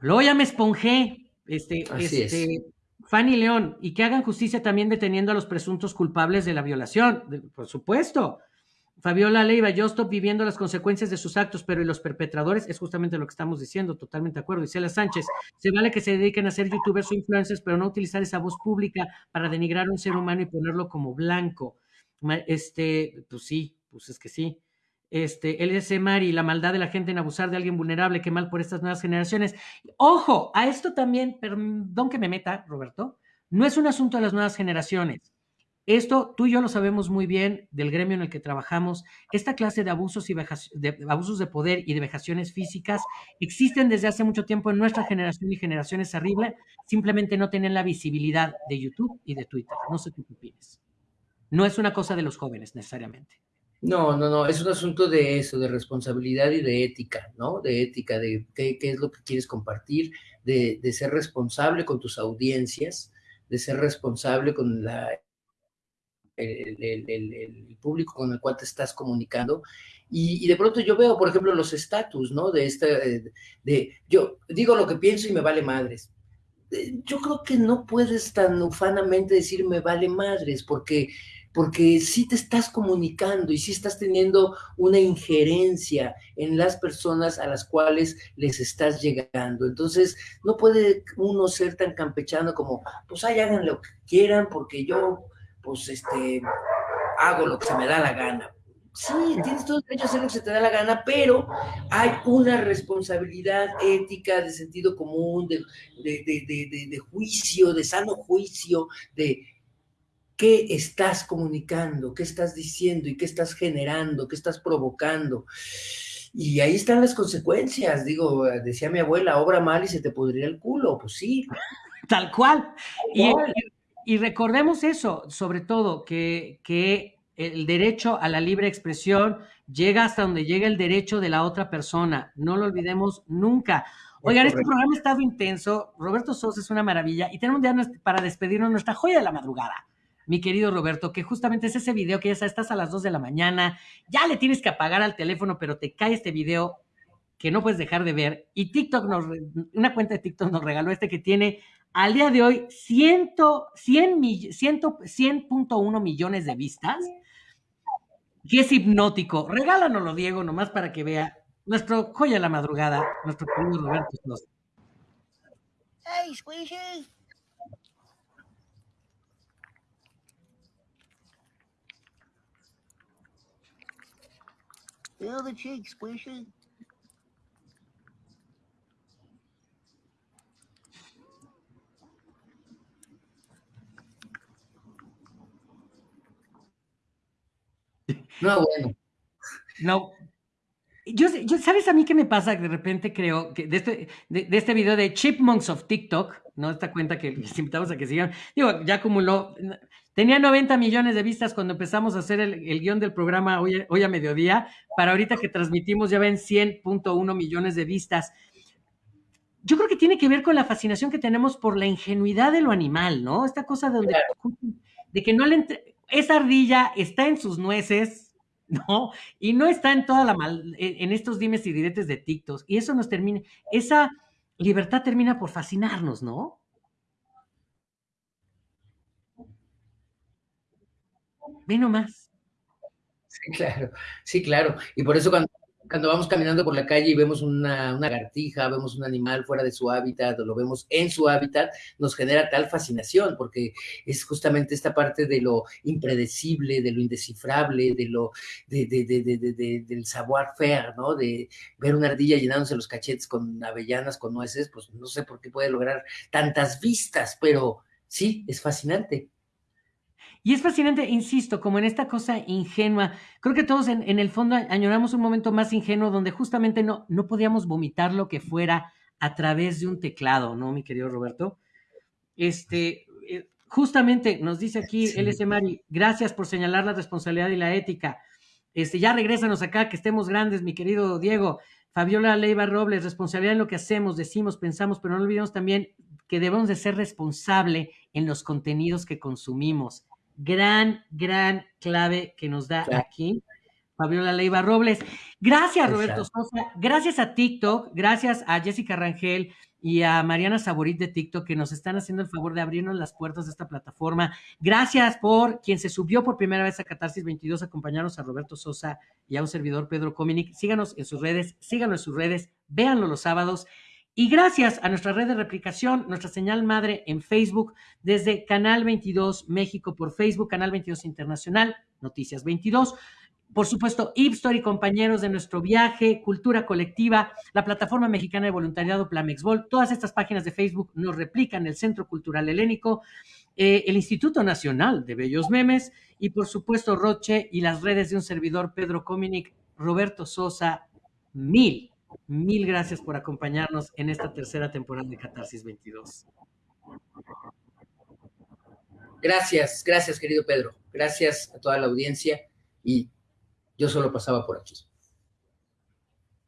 Luego ya me esponjé, este, este, Fanny León, y que hagan justicia también deteniendo a los presuntos culpables de la violación, por supuesto. Fabiola Leiva, yo estoy viviendo las consecuencias de sus actos, pero ¿y los perpetradores? Es justamente lo que estamos diciendo, totalmente de acuerdo. Isela Sánchez, se vale que se dediquen a ser youtubers o influencers, pero no utilizar esa voz pública para denigrar a un ser humano y ponerlo como blanco. Este, pues sí, pues es que sí. Este, LS Mari, la maldad de la gente en abusar de alguien vulnerable, qué mal por estas nuevas generaciones. Ojo, a esto también, perdón que me meta, Roberto, no es un asunto de las nuevas generaciones esto tú y yo lo sabemos muy bien del gremio en el que trabajamos. Esta clase de abusos, y de, abusos de poder y de vejaciones físicas existen desde hace mucho tiempo en nuestra generación y generaciones arriba. Simplemente no tienen la visibilidad de YouTube y de Twitter. No sé qué opinas. No es una cosa de los jóvenes necesariamente. No, no, no, es un asunto de eso, de responsabilidad y de ética, ¿no? De ética, de qué, es lo que quieres compartir, de, de ser responsable con tus audiencias, de ser responsable con la el, público con el cual te estás comunicando. Y, de pronto yo veo, por ejemplo, los estatus, ¿no? De este, de, yo digo lo que pienso y me vale madres. Eh, yo creo que no puedes tan ufanamente decir me vale madres, porque porque sí te estás comunicando y sí estás teniendo una injerencia en las personas a las cuales les estás llegando. Entonces, no puede uno ser tan campechano como, pues ahí hagan lo que quieran, porque yo, pues, este, hago lo que se me da la gana. Sí, tienes todo el derecho a hacer lo que se te da la gana, pero hay una responsabilidad ética, de sentido común, de, de juicio, de sano juicio, de qué estás comunicando, qué estás diciendo y qué estás generando, qué estás provocando. Y ahí están las consecuencias. Digo, decía mi abuela, obra mal y se te podría el culo. Pues sí. Tal cual. Y, recordemos eso, sobre todo, que, que el derecho a la libre expresión llega hasta donde llega el derecho de la otra persona. No lo olvidemos nunca. Oigan, este programa ha estado intenso. Roberto Sosa es una maravilla y tenemos ya para despedirnos nuestra joya de la madrugada mi querido Roberto, que justamente es ese video que ya estás a las 2 de la mañana, ya le tienes que apagar al teléfono, pero te cae este video que no puedes dejar de ver. Y TikTok nos, una cuenta de TikTok nos regaló este que tiene al día de hoy 100, 100, 100.1 millones de vistas. Y es hipnótico. Regálanoslo, Diego, nomás para que vea nuestro joya de la madrugada, nuestro querido Roberto. Hey, Squeezy. Feel the cheek squishy. No, bueno. No. Yo, yo, ¿sabes a mí qué me pasa? De repente creo que de este, de, de este video de Chipmunks of TikTok, ¿no? Esta cuenta que les invitamos a que sigan. Digo, ya acumuló, Tenía 90 millones de vistas cuando empezamos a hacer el, guion del programa hoy, hoy, a mediodía. Para ahorita que transmitimos ya ven 100.1 millones de vistas. Yo creo que tiene que ver con la fascinación que tenemos por la ingenuidad de lo animal, ¿no? Esta cosa de, donde, de que no le... Esa ardilla está en sus nueces, ¿no? Y no está en toda la mal, en estos dimes y diretes de TikTok. Y eso nos termina, esa libertad termina por fascinarnos, ¿no? Ve nomás. Sí, claro, sí, claro. Y por eso cuando, cuando vamos caminando por la calle y vemos una, una lagartija, vemos un animal fuera de su hábitat o lo vemos en su hábitat, nos genera tal fascinación, porque es justamente esta parte de lo impredecible, de lo indescifrable, de lo, de, de, de, del savoir-faire, ¿no? De ver una ardilla llenándose los cachetes con avellanas, con nueces, pues no sé por qué puede lograr tantas vistas, pero sí, es fascinante. Y es fascinante, insisto, como en esta cosa ingenua. Creo que todos en, el fondo añoramos un momento más ingenuo donde justamente no, no podíamos vomitar lo que fuera a través de un teclado, ¿no, mi querido Roberto? Este, eh, justamente nos dice aquí LS Mari, gracias por señalar la responsabilidad y la ética. Este, ya regrésanos acá, que estemos grandes, mi querido Diego. Fabiola Leiva Robles, responsabilidad en lo que hacemos, decimos, pensamos, pero no olvidemos también que debemos de ser responsable en los contenidos que consumimos gran, gran clave que nos da aquí Fabiola Leiva Robles. Gracias, Roberto Sosa. Gracias a TikTok, gracias a Jessica Rangel y a Mariana Saborit de TikTok que nos están haciendo el favor de abrirnos las puertas de esta plataforma. Gracias por quien se subió por primera vez a Catarsis 22, acompañarnos a Roberto Sosa y a un servidor Pedro Cominic. Síganos en sus redes, síganos en sus redes, véanlo los sábados. Y gracias a nuestra red de replicación, nuestra señal madre en Facebook, desde Canal 22 México por Facebook, Canal 22 Internacional, Noticias 22. Por supuesto, Ipstor y compañeros de nuestro viaje, Cultura Colectiva, la Plataforma Mexicana de Voluntariado Plamexbol, todas estas páginas de Facebook nos replican el Centro Cultural Helénico, eh, el Instituto Nacional de Bellos Memes y por supuesto Roche y las redes de un servidor Pedro Cominic, Roberto Sosa, mil Mil gracias por acompañarnos en esta tercera temporada de Catarsis 22. Gracias, gracias querido Pedro. Gracias a toda la audiencia y yo solo pasaba por aquí.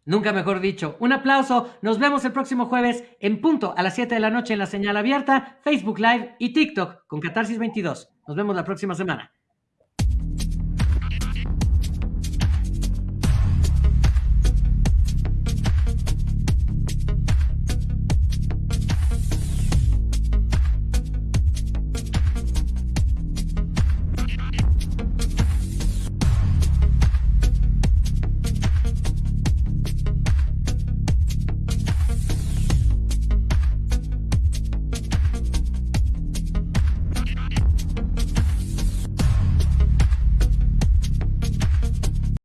Nunca mejor dicho. Un aplauso. Nos vemos el próximo jueves en punto a las 7 de la noche en la señal abierta, Facebook Live y TikTok con Catarsis 22. Nos vemos la próxima semana.